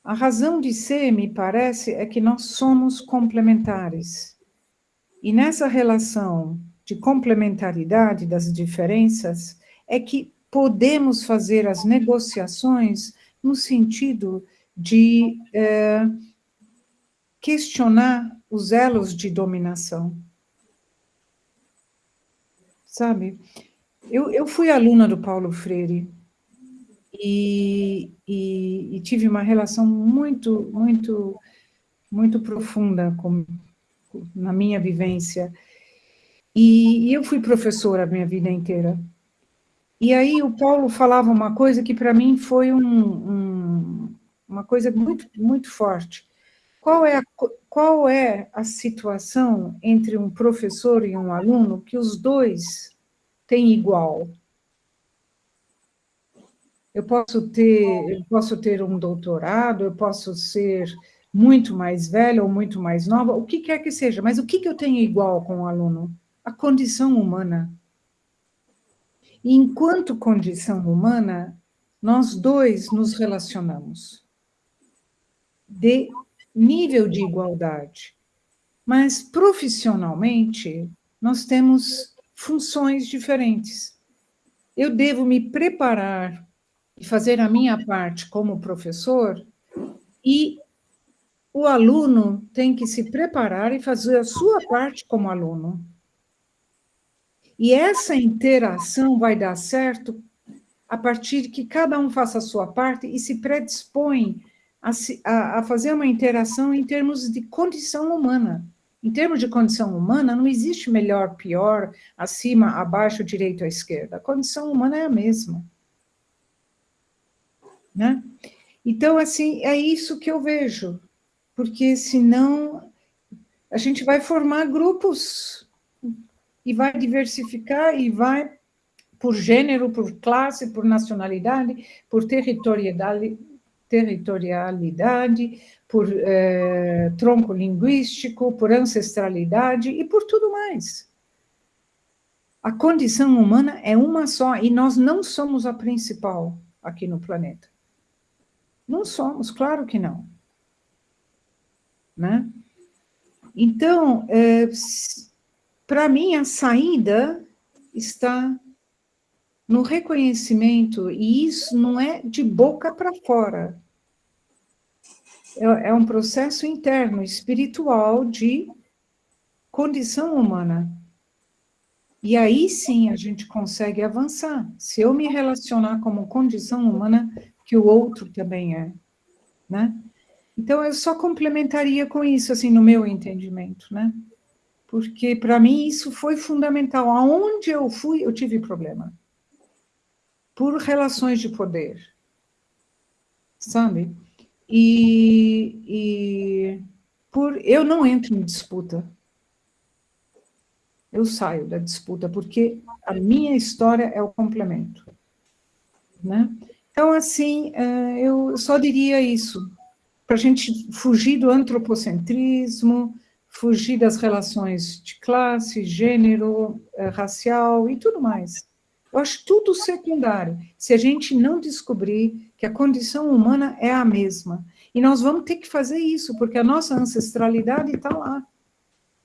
A razão de ser, me parece, é que nós somos complementares. E nessa relação de complementaridade das diferenças, é que podemos fazer as negociações no sentido de é, questionar os elos de dominação. Sabe? Eu, eu fui aluna do Paulo Freire, e, e, e, tive uma relação muito, muito, muito profunda com, na minha vivência. E, e eu fui professora a minha vida inteira. E aí o Paulo falava uma coisa que para mim foi um, um, uma coisa muito, muito forte. Qual é, a, qual é a situação entre um professor e um aluno que os dois têm igual? Eu posso ter, eu posso ter um doutorado, eu posso ser muito mais velha ou muito mais nova, o que quer que seja, mas o que, que eu tenho igual com o aluno? A condição humana. E enquanto condição humana, nós dois nos relacionamos de nível de igualdade. Mas profissionalmente, nós temos funções diferentes. Eu devo me preparar e fazer a minha parte como professor e o aluno tem que se preparar e fazer a sua parte como aluno. E essa interação vai dar certo a partir de que cada um faça a sua parte e se predispõe a, a, a fazer uma interação em termos de condição humana. Em termos de condição humana, não existe melhor, pior, acima, abaixo, direito ou esquerda. A condição humana é a mesma. Né? Então, assim, é isso que eu vejo, porque senão a gente vai formar grupos e vai diversificar e vai por gênero, por classe, por nacionalidade, por territorialidade, territorialidade por eh, tronco linguístico, por ancestralidade e por tudo mais. A condição humana é uma só e nós não somos a principal aqui no planeta. Não somos, claro que não. Né? Então, é, para mim, a saída está no reconhecimento, e isso não é de boca para fora. É, é um processo interno, espiritual, de condição humana. E aí sim a gente consegue avançar. Se eu me relacionar como condição humana, que o outro também é, né? Então, eu só complementaria com isso, assim, no meu entendimento, né? Porque, para mim, isso foi fundamental. Aonde eu fui, eu tive problema. Por relações de poder. Sabe? E, e por eu não entro em disputa. Eu saio da disputa, porque a minha história é o complemento. Né? Então, assim, é, eu só diria isso, para a gente fugir do antropocentrismo, fugir das relações de classe, gênero, é, racial e tudo mais. Eu acho tudo secundário, se a gente não descobrir que a condição humana é a mesma. E nós vamos ter que fazer isso, porque a nossa ancestralidade está lá.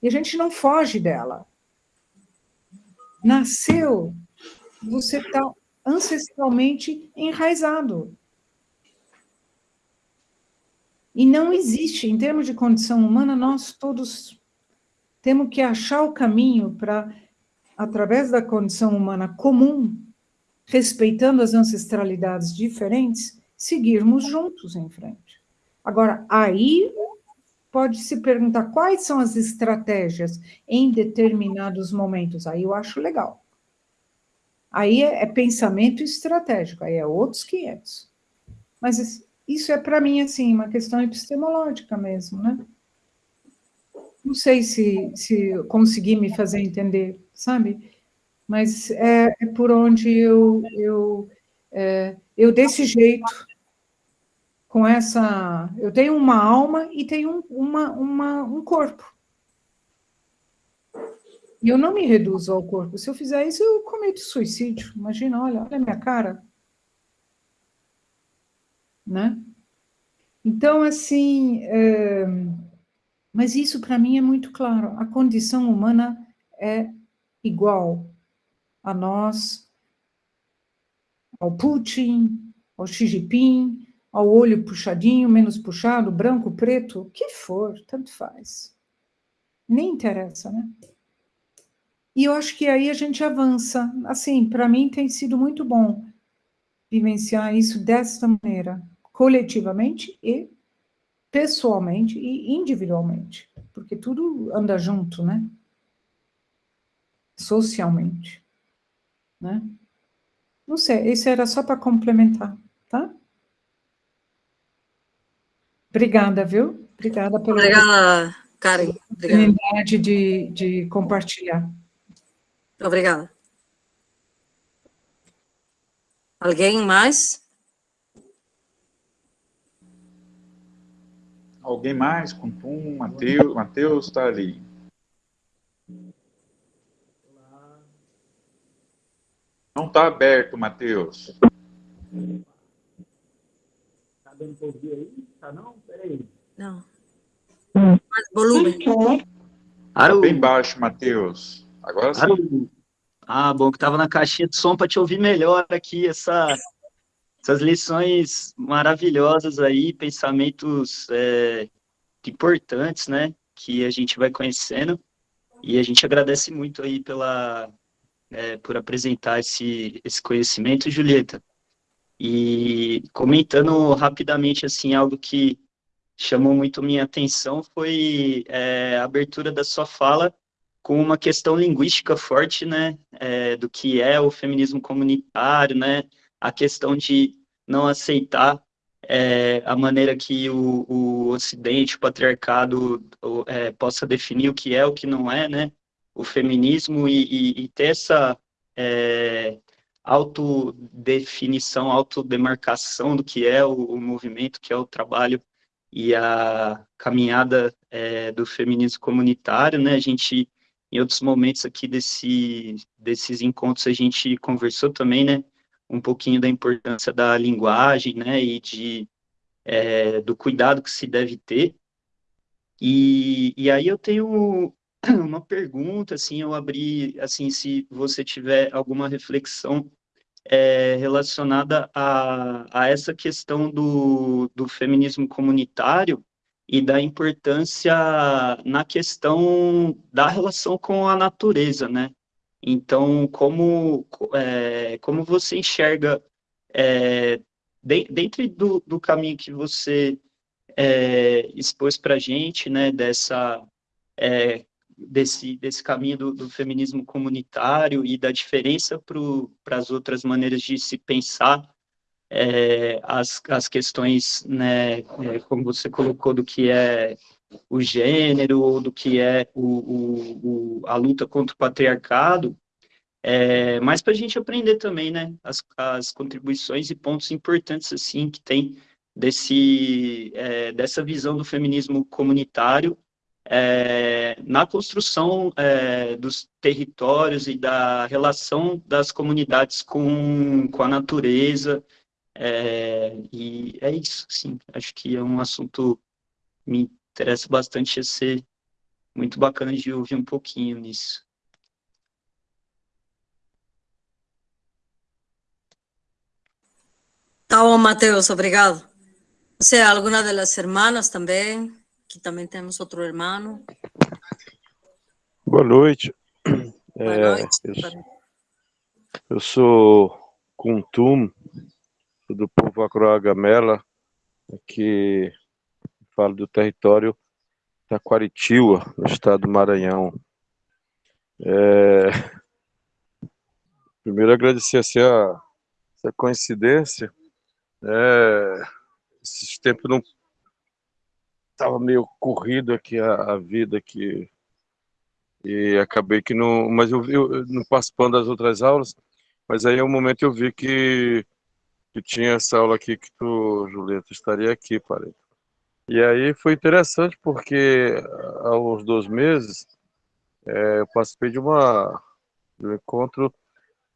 E a gente não foge dela. Nasceu, você está ancestralmente enraizado. E não existe, em termos de condição humana, nós todos temos que achar o caminho para, através da condição humana comum, respeitando as ancestralidades diferentes, seguirmos juntos em frente. Agora, aí pode se perguntar quais são as estratégias em determinados momentos. Aí eu acho legal. Aí é, é pensamento estratégico, aí é outros 500. Mas isso é, para mim, assim, uma questão epistemológica mesmo, né? Não sei se, se consegui me fazer entender, sabe? Mas é, é por onde eu, eu, é, eu, desse jeito, com essa... Eu tenho uma alma e tenho um, uma, uma, um corpo. E eu não me reduzo ao corpo. Se eu fizer isso, eu cometo suicídio. Imagina, olha, olha a minha cara. Né? Então, assim, é... mas isso para mim é muito claro. A condição humana é igual a nós, ao Putin, ao Xi Jinping, ao olho puxadinho, menos puxado, branco, preto, o que for, tanto faz. Nem interessa, né? E eu acho que aí a gente avança. Assim, para mim tem sido muito bom vivenciar isso desta maneira, coletivamente e pessoalmente e individualmente, porque tudo anda junto, né? Socialmente, né? Não sei, isso era só para complementar, tá? Obrigada, viu? Obrigada pela Obrigada, Karen. oportunidade de, de compartilhar. Obrigada. Alguém mais? Alguém mais? Kuntum, Mateus, Mateus está ali. Não está aberto, Matheus. Está dando para ouvir aí? Tá não? Peraí. Não. Mais volume. Tá bem baixo, Matheus. Agora sim. Ah, bom, que estava na caixinha de som para te ouvir melhor aqui, essa, essas lições maravilhosas aí, pensamentos é, importantes, né, que a gente vai conhecendo, e a gente agradece muito aí pela, é, por apresentar esse, esse conhecimento, Julieta. E comentando rapidamente, assim, algo que chamou muito minha atenção foi é, a abertura da sua fala com uma questão linguística forte, né, é, do que é o feminismo comunitário, né, a questão de não aceitar é, a maneira que o, o Ocidente, o patriarcado, é, possa definir o que é, o que não é, né, o feminismo e, e, e ter essa é, autodefinição, autodemarcação do que é o, o, movimento, que é o trabalho e a caminhada é, do feminismo comunitário, né? A gente, em outros momentos aqui desse, desses encontros, a gente conversou também, né? Um pouquinho da importância da linguagem, né? E de, é, do cuidado que se deve ter. E, e aí eu tenho uma pergunta, assim, eu abri, assim, se você tiver alguma reflexão é, relacionada a, a essa questão do, do feminismo comunitário e da importância na questão da relação com a natureza, né? Então, como, é, como você enxerga, é, de, dentro do, do caminho que você é, expôs para a gente, né, dessa é, desse, desse caminho do, do feminismo comunitário e da diferença para as outras maneiras de se pensar é, as, as questões, né, é, como você colocou, do que é o gênero, do que é o, o, o a luta contra o patriarcado, é, mas para a gente aprender também, né, as, as contribuições e pontos importantes, assim, que tem desse, é, dessa visão do feminismo comunitário é, na construção é, dos territórios e da relação das comunidades com, com a natureza. É, e é isso, sim. Acho que é um assunto me interessa bastante, ia ser muito bacana de ouvir um pouquinho nisso. Tá bom, Matheus, obrigado. Você, alguma das irmãs também? Aqui também temos outro irmão. Boa noite. Boa É, noite. eu, eu sou Kuntum, sou do povo Acroagamela, aqui falo do território Taquaritiba, no estado do Maranhão. É, primeiro agradecer assim, a, essa coincidência. É, esses tempos não estava meio corrido aqui a, a, vida aqui e acabei que não, mas eu, eu não participando das outras aulas, mas aí é um momento eu vi que, que tinha essa aula aqui que tu, Julieta, estaria aqui, parei. E aí foi interessante porque há uns dois meses é, eu participei de uma de um encontro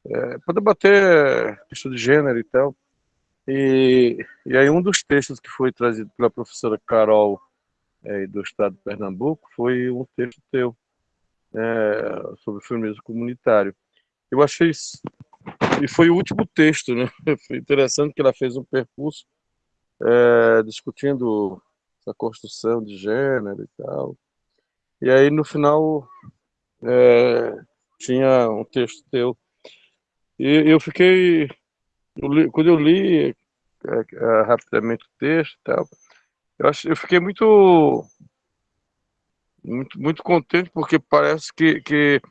é, para debater questão de gênero e tal. E, e aí um dos textos que foi trazido pela professora Carol é, do estado de Pernambuco foi um texto teu é, sobre feminismo comunitário. Eu achei isso, e foi o último texto, né? Foi interessante que ela fez um percurso é, discutindo essa construção de gênero e tal. E aí no final é, tinha um texto teu e eu fiquei eu li, quando eu li é, é, rapidamente o texto e tal eu, eu fiquei muito, muito, muito contente, porque parece que, que,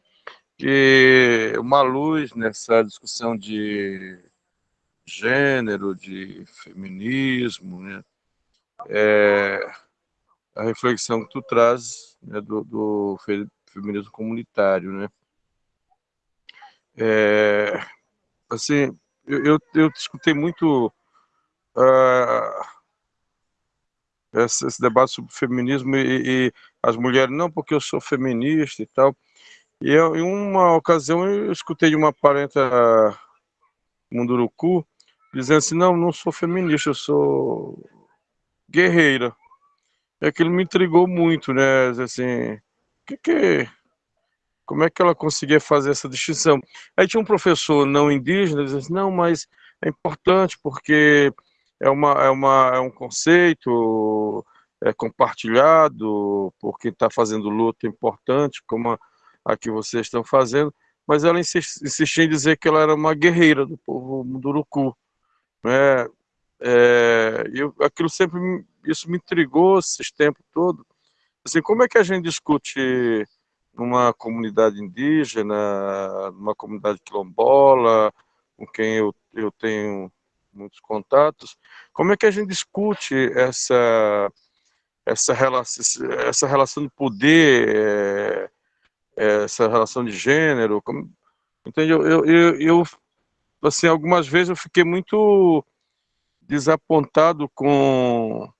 que uma luz nessa discussão de gênero, de feminismo, né? É, a reflexão que tu traz né, do, do feminismo comunitário, né? É, assim, eu, eu, eu escutei muito uh, esse, esse debate sobre feminismo e, e, as mulheres, não, porque eu sou feminista e tal. E eu, em uma ocasião eu escutei de uma parenta Munduruku dizendo assim, não, não sou feminista, eu sou guerreira. E aquilo me intrigou muito, né? Assim, que que como é que ela conseguia fazer essa distinção? Aí tinha um professor não indígena, dizendo assim, não, mas é importante porque é, uma, é, uma, é um conceito é compartilhado por quem está fazendo luta importante, como a, a, que vocês estão fazendo, mas ela insistia em dizer que ela era uma guerreira do povo Munduruku. Né? É, aquilo sempre, isso me intrigou esses tempos todos. Assim, como é que a gente discute numa comunidade indígena, numa comunidade quilombola, com quem eu, eu tenho muitos contatos, como é que a gente discute essa, essa, relação, essa relação de poder, é, essa relação de gênero? Como, entende? Eu, eu, eu, assim, algumas vezes eu fiquei muito desapontado com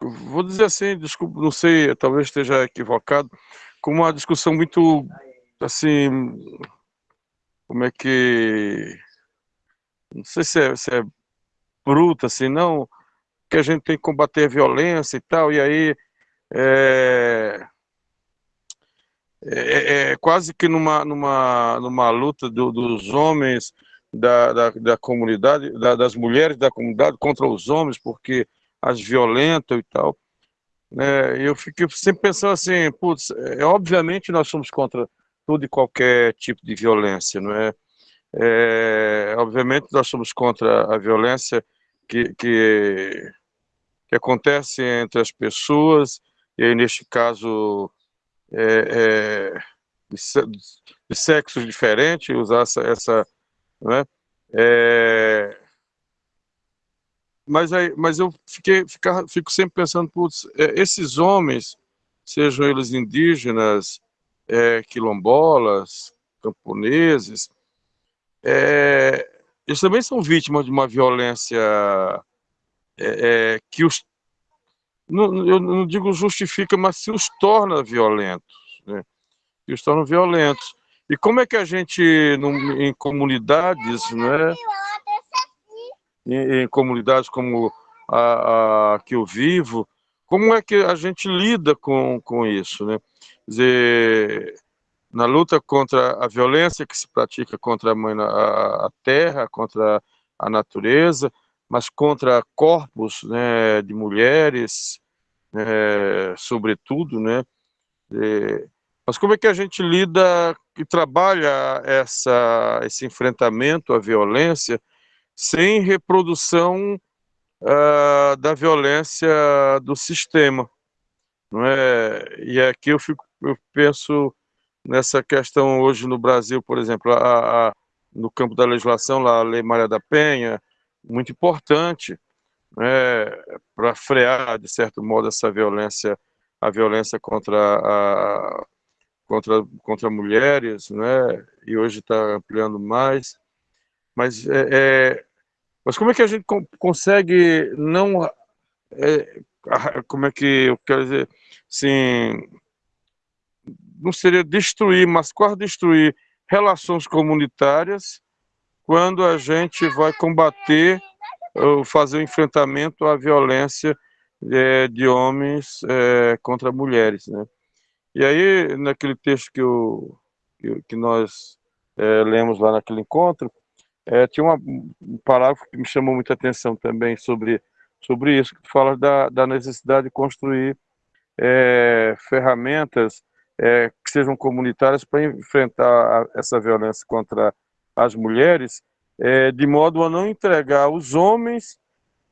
vou dizer assim, desculpa, não sei, talvez esteja equivocado, com uma discussão muito, assim, como é que, não sei se é, se é bruta, assim, não, que a gente tem que combater a violência e tal, e aí é, é, é, é quase que numa, numa, numa luta do, dos homens da, da, da comunidade, da, das mulheres da comunidade contra os homens, porque as violentam e tal. Né? Eu fico sempre pensando assim, putz, é, obviamente nós somos contra todo e qualquer tipo de violência, não é? é obviamente nós somos contra a violência que, que, que, acontece entre as pessoas, e neste caso é, é, de, de sexos diferentes, usar essa, essa né? É, mas, aí, mas eu fiquei, fico sempre pensando, putz, é, esses homens, sejam eles indígenas, é, quilombolas, camponeses, é, eles também são vítimas de uma violência é, é que os, não, eu não digo justifica, mas se os torna violentos, né? Que os torna violentos. E como é que a gente, em comunidades, né, em, em comunidades como a, a, que eu vivo, como é que a gente lida com, com isso, né? Quer dizer, na luta contra a violência que se pratica contra a, mãe, a, a terra, contra a natureza, mas contra corpos né, de mulheres, né, sobretudo, né? Mas como é que a gente lida e trabalha essa, esse enfrentamento à violência sem reprodução uh, da violência do sistema. Não é? E aqui eu, fico, eu penso nessa questão hoje no Brasil, por exemplo, a, a, no campo da legislação, lá, a Lei Maria da Penha, muito importante né, para frear, de certo modo, essa violência, a violência contra, a, contra, contra mulheres, né, e hoje está ampliando mais. Mas, é, é, mas como é que a gente consegue não... É, como é que eu quero dizer? Assim, não seria destruir, mas quase destruir relações comunitárias quando a gente vai combater ou fazer o enfrentamento à violência é, de homens é, contra mulheres, né? E aí, naquele texto que, eu, que, que nós é, lemos lá naquele encontro, é, tinha uma, um parágrafo que me chamou muita atenção também sobre, sobre isso, que fala da, da necessidade de construir é, ferramentas é, que sejam comunitárias para enfrentar a, essa violência contra as mulheres, é, de modo a não entregar os homens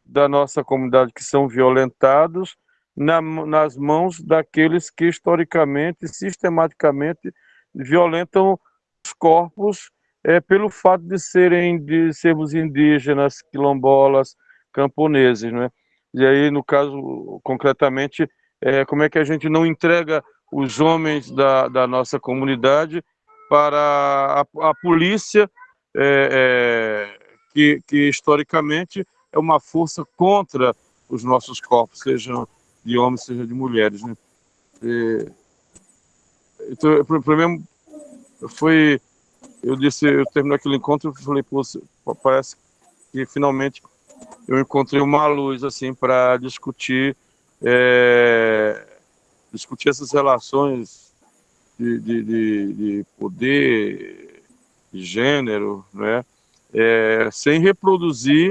da nossa comunidade que são violentados na, nas mãos daqueles que historicamente, sistematicamente violentam os corpos é, pelo fato de serem de sermos indígenas, quilombolas, camponeses, né? E aí, no caso, concretamente, é, como é que a gente não entrega os homens da, da nossa comunidade para a, a polícia, é, é, que, que historicamente é uma força contra os nossos corpos, sejam de homens, seja de mulheres. Né? Então, para mim, foi. Eu disse, eu terminei aquele encontro e falei, pô, parece que finalmente eu encontrei uma luz assim para discutir é, discutir essas relações de, de, de, de poder, de gênero, né? É, sem reproduzir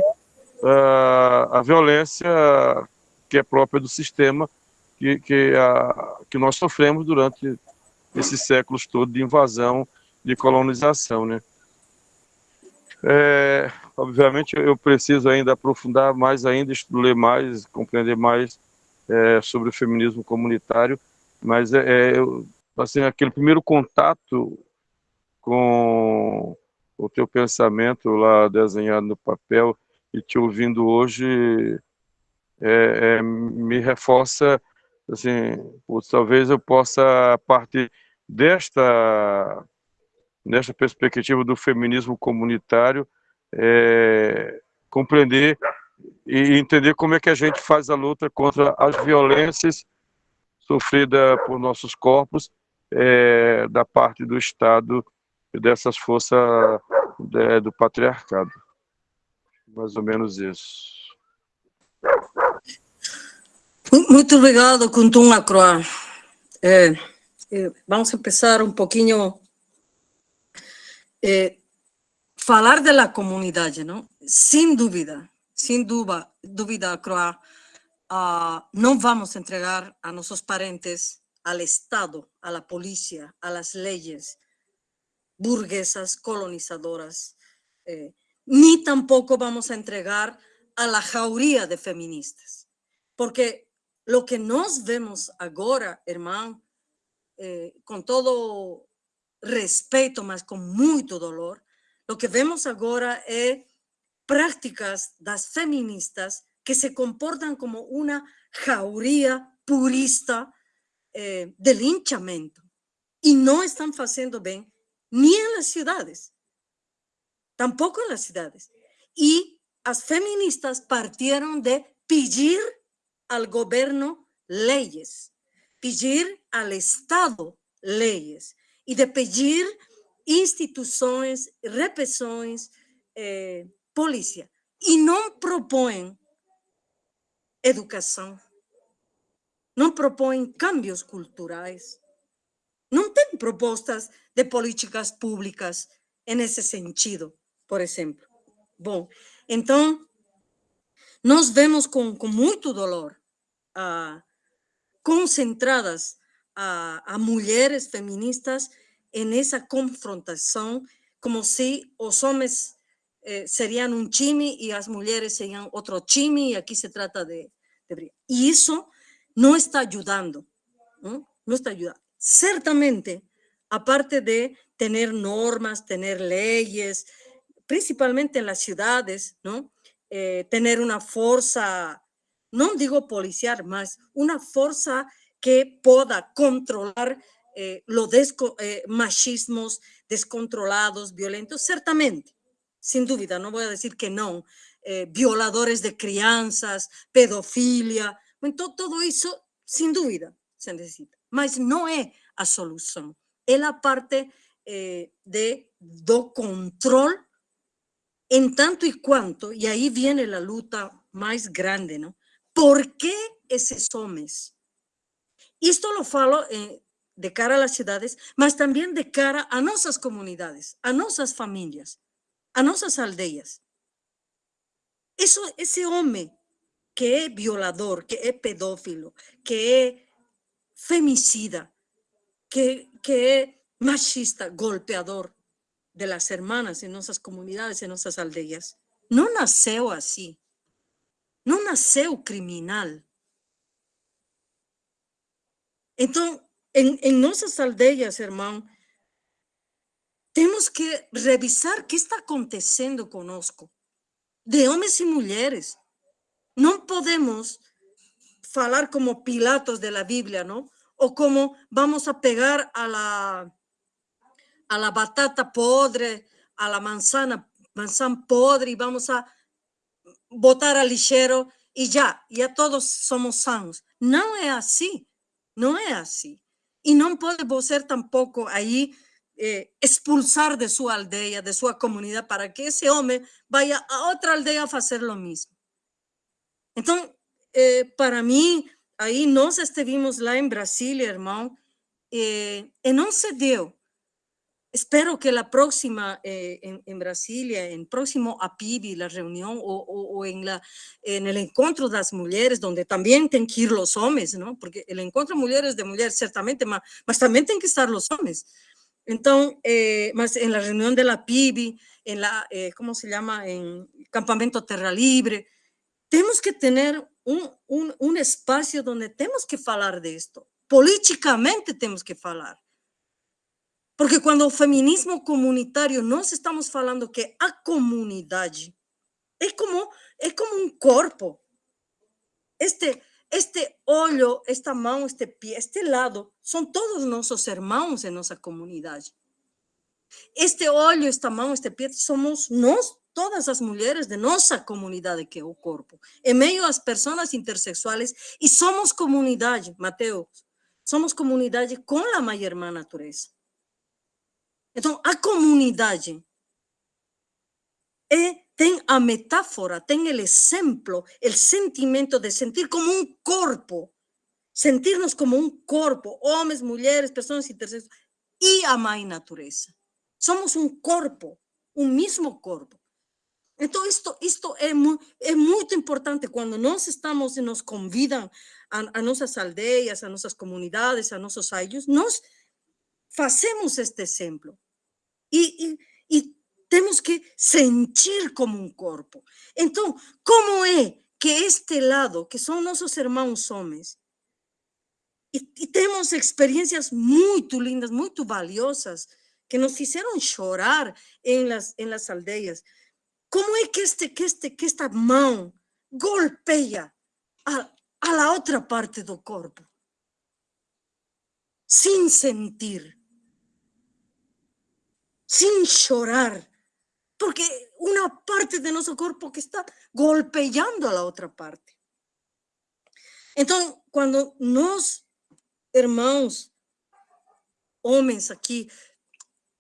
uh, a violência que é própria do sistema que, que, a, que nós sofremos durante esses séculos todos de invasão, de colonização, né? É, obviamente eu preciso ainda aprofundar mais ainda, ler mais, compreender mais é, sobre o feminismo comunitário, mas é, é assim, aquele primeiro contato com o teu pensamento lá desenhado no papel e te ouvindo hoje é, é, me reforça assim, talvez eu possa a partir desta nesta perspectiva do feminismo comunitário é, compreender e entender como é que a gente faz a luta contra as violências sofridas por nossos corpos é, da parte do Estado e dessas forças é, do patriarcado. Mais ou menos isso. Muito obrigado, Kuntum é, vamos começar um pouquinho é, falar da comunidade, não? Sem dúvida, sem dúvida, dúvida Croa, uh, não vamos entregar a nossos parentes ao Estado, à polícia, às leis burguesas colonizadoras, ni tampoco vamos a entregar a la jauría de feministas, porque lo que nos vemos ahora, hermano, eh, con todo respeto, mas con mucho dolor, lo que vemos ahora es prácticas das feministas que se comportan como una jauría purista eh, y no están haciendo bien ni en las ciudades, tampoco en las ciudades. Y las feministas partieron de pedir al gobierno leyes, pedir al Estado leyes y de pedir instituciones, represión, eh, polícia e não propõem educação, não propõem cambios culturais, não tem propostas de políticas públicas nesse sentido, por exemplo. Bom, então, nós vemos com muito dolor concentradas a, a mulheres feministas nessa confrontação, como se os homens eh, serían un chimi y las mujeres serían otro chimi y aquí se trata de, y eso no está ayudando, ¿no? no está ayudando. Ciertamente, aparte de tener normas, tener leyes, principalmente en las ciudades, ¿no? Eh, tener una fuerza, no digo policial más, una fuerza que pueda controlar eh, los eh, machismos descontrolados, violentos, ciertamente sin duda, no voy a decir que no, eh, violadores de crianzas, pedofilia, todo, todo eso, sin duda, se necesita. Mas no es a solución, es la parte de do control en tanto y cuanto, y ahí viene la lucha más grande, ¿no? ¿Por qué esos hombres? Esto lo falo eh, de cara a las ciudades, mas también de cara a nuestras comunidades, a nuestras familias a nuestras aldeas. Eso, ese hombre que es violador, que es pedófilo, que es femicida, que, que es machista, golpeador de las hermanas en nuestras comunidades, en nuestras aldeas, no nació así. No nació criminal. Entonces, en, en nuestras aldeas, hermano, temos que revisar que está acontecendo conosco, de homens e mulheres. Não podemos falar como Pilatos de la Biblia, ¿no? O como vamos a pegar a la, a la batata podre, a la manzana, manzana podre y vamos a botar al lixeiro y ya, ya todos somos sanos. No es así, no es así. Y no puede ser tampoco ahí eh, expulsar de su aldea, de su comunidad, para que ese hombre vaya a otra aldea a hacer lo mismo. Entonces, eh, para mí, ahí nos estuvimos lá en Brasilia, hermano, eh, no se dio. Espero que la próxima eh, en, en, Brasilia, en próximo APIBI, la reunión o, o, o, en, la, en el encuentro de las mujeres, donde también tienen que ir los hombres, ¿no? Porque el encuentro de mujeres de mujeres, ciertamente, mas, también tienen que estar los hombres. Entonces, eh, más en la reunión de la PIBI, en la, eh, ¿cómo se llama? En Campamento Terra Libre, tenemos que tener un, un, un espacio donde tenemos que hablar de esto. Políticamente tenemos que hablar. Porque quando o feminismo comunitário, nós estamos falando que a comunidade é como, é como um corpo. Este, este olho, esta mão, este pé, este lado, são todos nossos irmãos em nossa comunidade. Este olho, esta mão, este pé, somos nós, todas as mulheres de nossa comunidade, que é o corpo. Em meio às pessoas intersexuais, e somos comunidade, Mateus, somos comunidade com a mãe irmã natureza. Então, a comunidade é, tem a metáfora, tem o exemplo, o sentimento de sentir como um corpo, sentirnos como um corpo, homens, mulheres, pessoas intersexuais, e a mãe natureza. Somos um corpo, um mesmo corpo. Então, isto, isto é, mu é muito importante quando nós estamos e nos convidam a, a nossas aldeias, a nossas comunidades, a nossos ailhos, nós fazemos este exemplo. E, e, e temos que sentir como um corpo. Então, como é que este lado, que são nossos irmãos homens, e, e temos experiências muito lindas, muito valiosas, que nos fizeram chorar em las, em las aldeias. Como é que, este, que, este, que esta mão golpeia a, a outra parte do corpo? Sem sentir sin llorar, porque una parte de nuestro cuerpo que está golpeando a la otra parte. Entonces, cuando nos, hermanos, hombres aquí,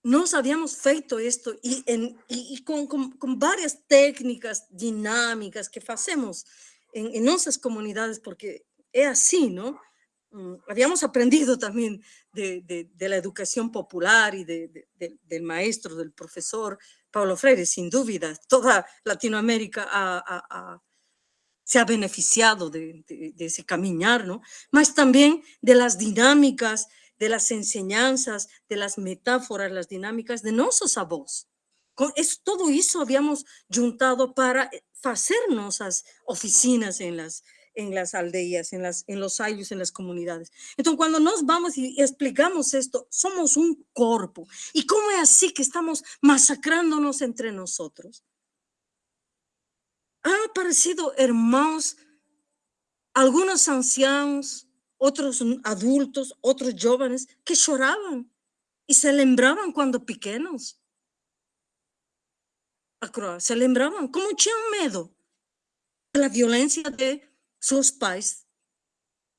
nos habíamos feito esto y, con, varias técnicas dinámicas que hacemos en nuestras comunidades, porque es así, ¿no? Mm, habíamos aprendido también de, de, la educación popular y de, del maestro, del profesor Pablo Freire, sin duda, toda Latinoamérica se ha beneficiado de, ese caminar, ¿no? Más también de las dinámicas, de las enseñanzas, de las metáforas, las dinámicas de nuestros avós. Con eso, todo eso habíamos juntado para hacer nuestras oficinas en las, en las aldeas, en, las, en los años, en las comunidades. Entonces, cuando nos vamos y explicamos esto, somos un cuerpo. ¿Y cómo es así que estamos masacrándonos entre nosotros? Han aparecido hermanos, algunos ancianos, otros adultos, otros jóvenes que lloraban y se lembraban cuando pequeños. Se lembraban, como tenían miedo la violencia de sus pais,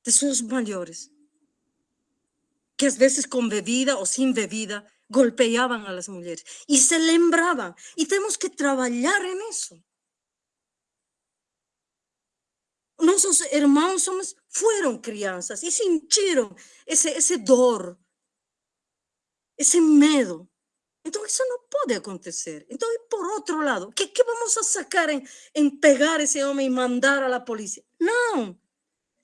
de sus mayores, que a veces con bebida o sin bebida golpeaban a las mujeres y se lembraban. Y tenemos que trabajar en eso. Nuestros hermanos somos, fueron crianzas y sintieron ese, ese dor, ese miedo. Entonces eso no puede acontecer. Entonces, por otro lado, ¿qué, qué vamos a sacar en, en, pegar a ese hombre y mandar a la policía? No,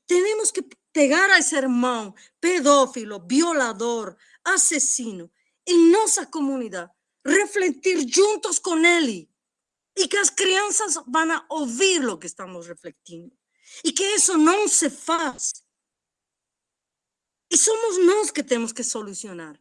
tenemos que pegar a ese hermano pedófilo, violador, asesino en nuestra comunidad, refletir juntos con él y que las crianzas van a oír lo que estamos refletiendo y que eso no se hace. Y somos nos que tenemos que solucionar.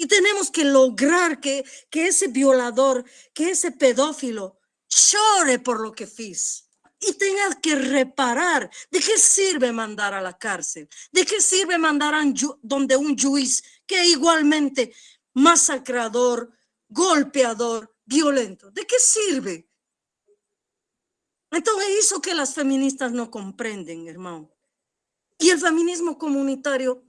Y tenemos que lograr que, que ese violador, que ese pedófilo llore por lo que hizo y tenga que reparar. ¿De qué sirve mandar a la cárcel? ¿De qué sirve mandar a un donde un juez que igualmente masacrador, golpeador, violento? ¿De qué sirve? Então é isso que as feministas não compreendem, irmão. E o feminismo comunitário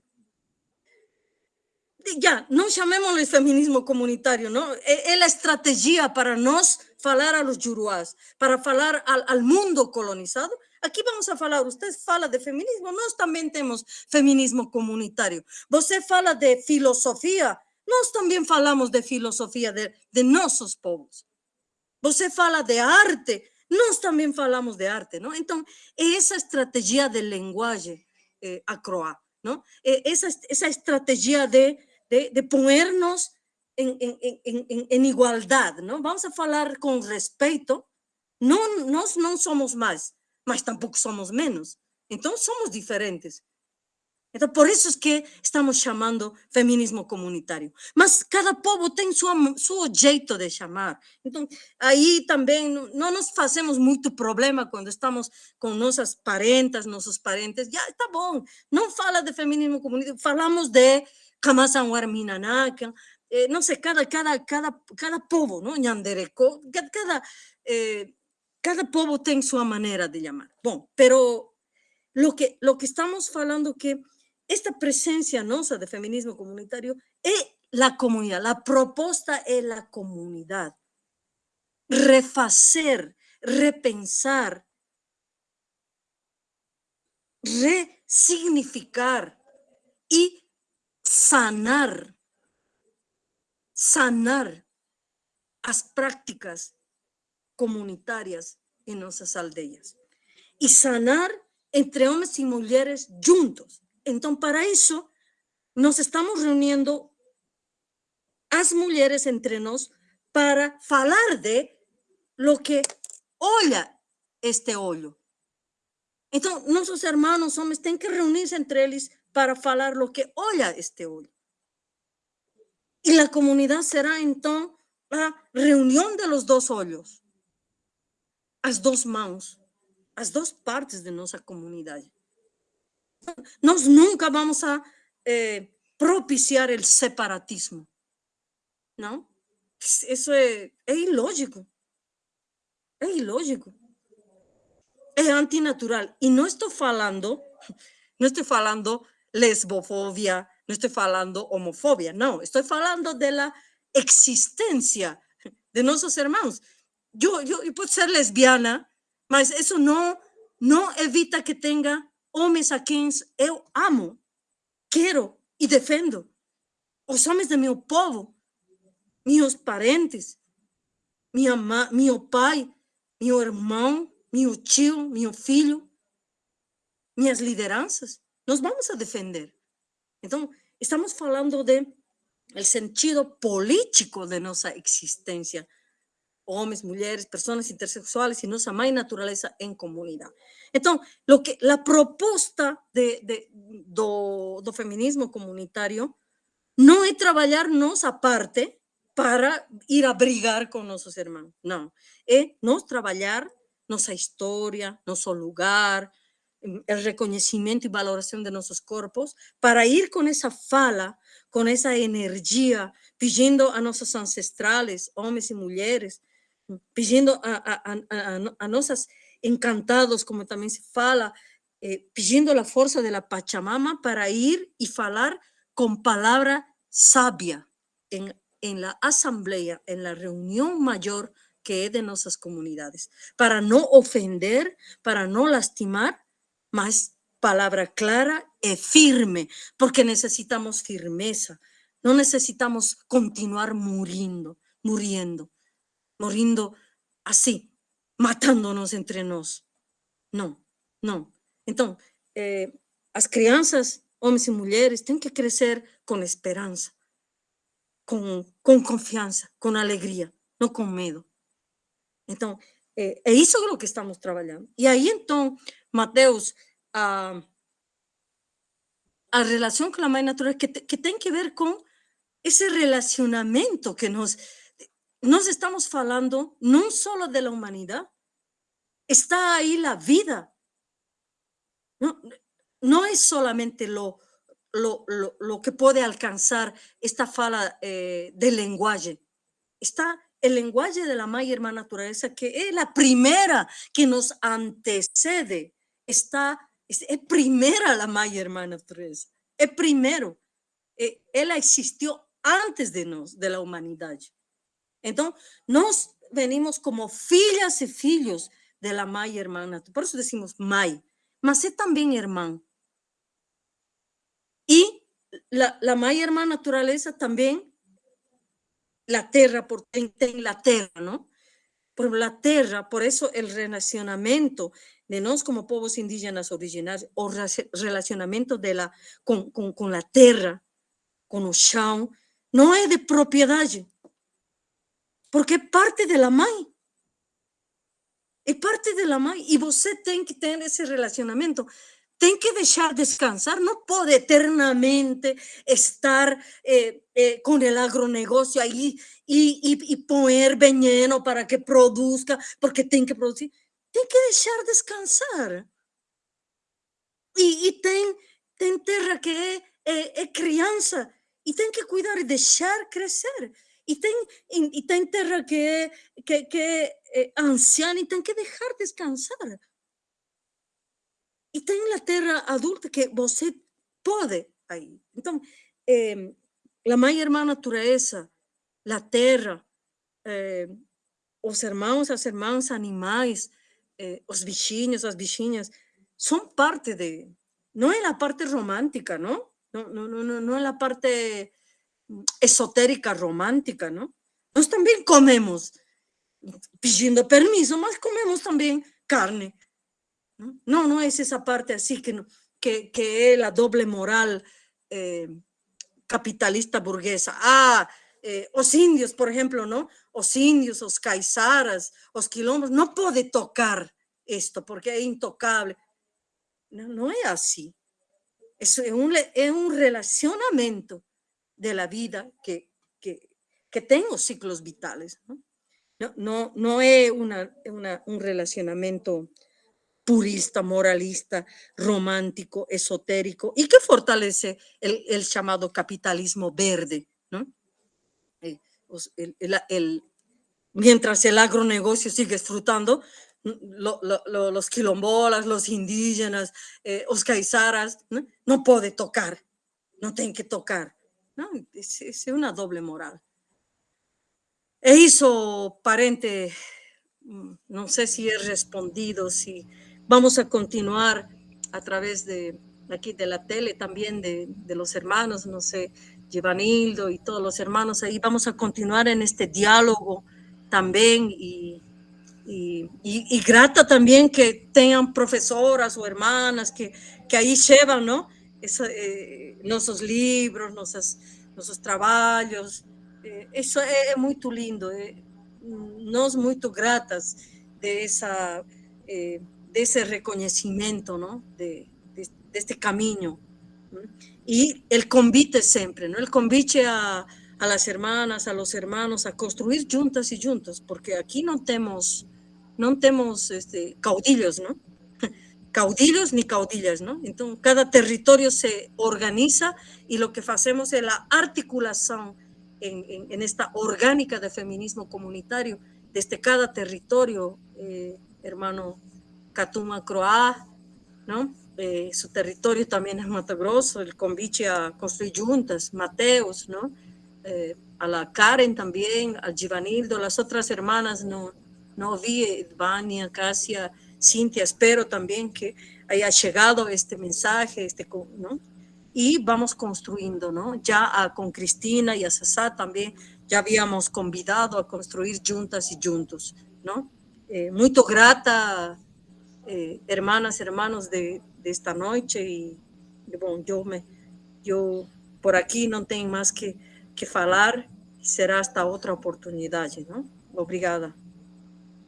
ya, no llamémosle feminismo comunitario, ¿no? Es, la estrategia para nos falar a los yuruás, para falar al, al, mundo colonizado. Aquí vamos a falar, usted fala de feminismo, nós también tenemos feminismo comunitario. Você fala de filosofía, nós también falamos de filosofía de, de nossos povos. Você fala de arte, nós también falamos de arte, ¿no? Entonces, esa estrategia del lenguaje eh, acroa, ¿no? Esa, esa estrategia de de, ponernos en, en, igualdad, ¿no? Vamos a hablar con respeto. No, no, no somos más, mas tampoco somos menos. Entonces somos diferentes. Entonces, por eso es que estamos llamando feminismo comunitario. Mas cada povo tiene su, su jeito de llamar. Entonces, ahí también no nos hacemos mucho problema cuando estamos con nuestras parentas, nuestros parentes. Ya está bon. No fala de feminismo comunitario, falamos de Kamasan Warminanaka, eh, no sé, cada, cada, cada, cada povo, ¿no? Ñandereco, cada, eh, cada povo tiene su manera de llamar. Bueno, pero lo que, lo que estamos hablando que esta presencia nosa de feminismo comunitario es la comunidad, la propuesta es la comunidad. Refacer, repensar, resignificar y sanar, sanar las prácticas comunitarias en nuestras aldeas y sanar entre hombres y mujeres juntos. Entonces, para eso nos estamos reuniendo las mujeres entre nos para hablar de lo que olla este hoyo. Entonces, nuestros hermanos hombres tienen que reunirse entre ellos para falar lo que olla este hoy. Y la comunidad será entonces la reunión de los dos hoyos, las dos manos, las dos partes de nuestra comunidad. Nos nunca vamos a eh, propiciar el separatismo, ¿no? Eso es, es ilógico, es ilógico, es antinatural. Y no estoy falando, no estoy falando lesbofobia, no estoy hablando homofobia, no, estoy hablando de la existencia de nuestros hermanos. Yo, yo, puedo ser lesbiana, mas eso no, no evita que tenga hombres a quienes yo amo, quiero y defendo. Os homens de mi povo, mis parentes, mi, ama, mi pai, mi hermano, mi tio, mi filho, minhas lideranças nos vamos a defender. Entonces, estamos hablando de el sentido político de nuestra existencia. Hombres, mujeres, personas intersexuales y nuestra más naturaleza en comunidad. Entonces, lo que, la propuesta de, de, do, do feminismo comunitario no es trabajarnos aparte para ir a brigar con nuestros hermanos. No, es nos trabajar nuestra historia, nuestro lugar, el reconocimiento y valoración de nuestros cuerpos, para ir con esa fala, con esa energía, pidiendo a nuestros ancestrales, hombres y mujeres, pidiendo a, a, a, a nuestros encantados, como también se fala, eh, pidiendo la fuerza de la Pachamama para ir y falar con palabra sabia en, en la asamblea, en la reunión mayor que es de nuestras comunidades, para no ofender, para no lastimar, más palabra clara y firme, porque necesitamos firmeza. No necesitamos continuar muriendo, muriendo, muriendo así, matándonos entre nos. No, no. Entonces, eh, las crianzas, hombres y mujeres, tienen que crecer con esperanza, con, con confianza, con alegría, no con miedo. Entonces, eh, eso es lo que estamos trabajando. Y ahí entonces, Mateus, a, a relación con la madre natural que, que tiene que ver con ese relacionamiento que nos, nos estamos hablando no solo de la humanidad, está ahí la vida. No, no es solamente lo, lo, lo, lo, que puede alcanzar esta fala eh, del lenguaje, está el lenguaje de la Maya Hermana Naturaleza, que es la primera que nos antecede, está, es, primera la Maya Hermana Naturaleza, es primero. Eh, ella existió antes de nos, de la humanidad. Entonces, nos venimos como filhas y filhos de la Maya Hermana, por eso decimos May, mas es también hermano. Y la, la Maya Hermana Naturaleza también la tierra, por en la tierra, ¿no? Por la tierra, por eso el relacionamiento de nos como pueblos indígenas originarios, o relacionamiento de la, con, con, con la tierra, con el chão, no es de propiedad, porque es parte de la mãe. Es parte de la mãe y você tem que tener ese relacionamiento tem que dejar descansar, no puede eternamente estar eh, eh, agronegocio ahí y, y, poner veneno para que produzca, porque tiene que producir. Tiene que dejar descansar. Ten, ten tierra que es, crianza y tiene que cuidar crecer. Y ten, y, ten tierra que es que, que, eh, anciana y tiene que dejar descansar. Y tem la tierra adulta que você puede ahí. Entonces, eh, la mãe irmã natureza, la terra, eh, os irmãos, as irmãs animais, eh, os bichinhos, as bichinhas, son parte de, no es la parte romántica, ¿no? No, no, no, no, no es la parte esotérica romántica, ¿no? Nós también comemos, pidiendo permiso, mas comemos también carne, no, no es esa parte así que, que, que es la doble moral eh, capitalista burguesa. Ah, eh, los indios, por ejemplo, ¿no? Los indios, los caizaras, los quilombos, no puede tocar esto porque es intocable. No, no es así. Es un, es un relacionamiento de la vida que, que, que tengo ciclos vitales. No, no, no, es una, un relacionamiento purista, moralista, romántico, esotérico, y que fortalece el, el llamado capitalismo verde. ¿no? Eh, el, el, mientras el agronegocio sigue disfrutando, lo, los quilombolas, los indígenas, eh, los caizaras, ¿no? no puede tocar, no tienen que tocar. ¿no? Es, es una doble moral. E hizo parente, mm, no sé si he respondido, si Vamos a continuar a través de aquí de la tele también de, de los hermanos, no sé, Givanildo y todos los hermanos ahí. Vamos a continuar en este diálogo también y, y, y, grata también que tengan profesoras o hermanas que, que ahí llevan, ¿no? Eso, eh, nuestros libros, nuestros, nuestros trabajos. Eh, eso es muy lindo. Eh, nos muy gratas de esa eh, de ese reconocimiento, ¿no? De, este camino. ¿no? Y el convite siempre, ¿no? El convite a, las hermanas, a los hermanos, a construir juntas y juntos, porque aquí no tenemos, no tenemos este, caudillos, ¿no? caudillos ni caudillas, ¿no? Entonces, cada territorio se organiza y lo que hacemos es la articulación en esta orgánica de feminismo comunitario desde cada territorio, eh, hermano Catuma Croá, ¿no? Eh, su territorio también es Mato Grosso, el convite a construir juntas, Mateus, ¿no? Eh, a la Karen también, a Givanildo, las otras hermanas no, no vi, Vania, Casia, Cintia, espero también que haya llegado este mensaje, este, ¿no? Y vamos construyendo, ¿no? Ya a, con Cristina y a Sasá también, ya habíamos convidado a construir juntas y juntos, ¿no? Eh, muy grata eh, hermanas, hermanos de, de, esta noche y, bueno, yo, me, yo por aquí não tenho mais que, que falar e será hasta outra oportunidade, não? Obrigada.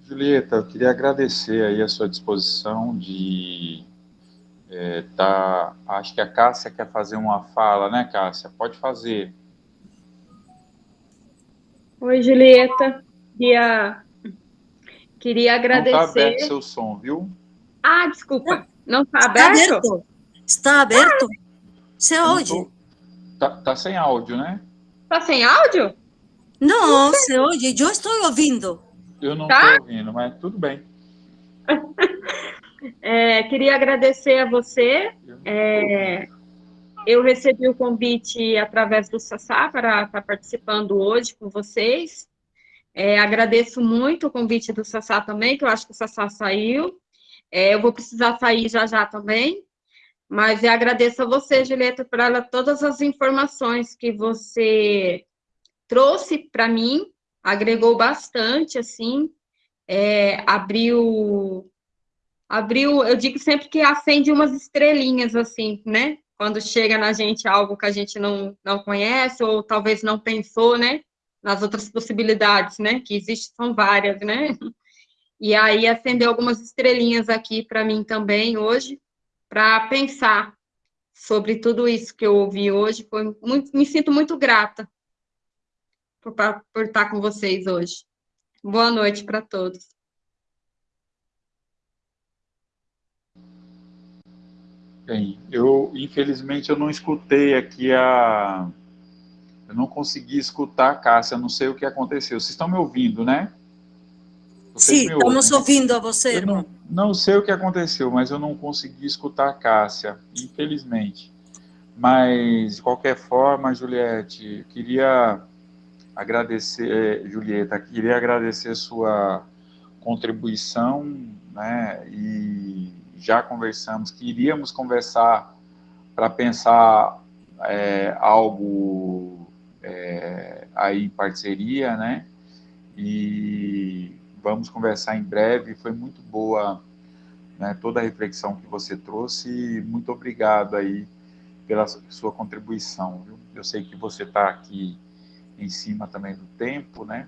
Julieta, eu queria agradecer aí a sua disposição de é, tá, acho que a Cássia quer fazer uma fala, né, Cássia? Pode fazer. Oi, Julieta. Queria, queria agradecer. Não está aberto seu som, viu? Ah, desculpa. Não está aberto? Está aberto. Está aberto. Você ouve? Tá, tá sem áudio, né? Tá sem áudio? Não, se oye, eu estou ouvindo. Eu não estou tá? ouvindo, mas tudo bem. É, queria agradecer a você. É, eu recebi o convite através do Sassá para estar participando hoje com vocês. É, agradeço muito o convite do Sassá também, que eu acho que o Sassá saiu. É, eu vou precisar sair já já também. Mas eu agradeço a você, Julieta, por todas as informações que você trouxe para mim, agregou bastante, assim, é, abriu, abriu, eu digo sempre que acende umas estrelinhas, assim, né? Quando chega na gente algo que a gente não, não conhece, ou talvez não pensou, né? Nas outras possibilidades, né? Que existem, são várias, né? E aí acendeu algumas estrelinhas aqui para mim também hoje, para pensar sobre tudo isso que eu ouvi hoje. Foi muito, me sinto muito grata por, por estar com vocês hoje. Boa noite para todos. Bem, eu infelizmente eu não escutei aqui a eu não consegui escutar a Cássia, não sei o que aconteceu. Vocês estão me ouvindo, né? Vocês Sim, estamos né? ouvindo a você, eu não, não sei o que aconteceu, mas eu não consegui escutar a Cássia, infelizmente. Mas, de qualquer forma, Juliette, queria agradecer, eh, Julieta, queria agradecer sua contribuição, né, e já conversamos que iríamos conversar para pensar é, algo é, aí em parceria, né, e vamos conversar em breve, foi muito boa né, toda a reflexão que você trouxe, muito obrigado aí pela sua contribuição, viu? Eu sei que você está aqui em cima também do tempo, né?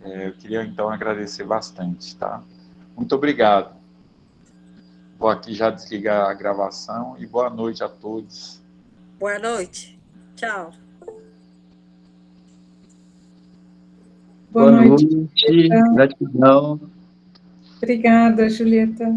É, eu queria, então, agradecer bastante, tá? Muito obrigado. Vou aqui já desligar a gravação e boa noite a todos. Boa noite. Tchau. Boa, boa noite. noite. Gratidão. Obrigada, Julieta.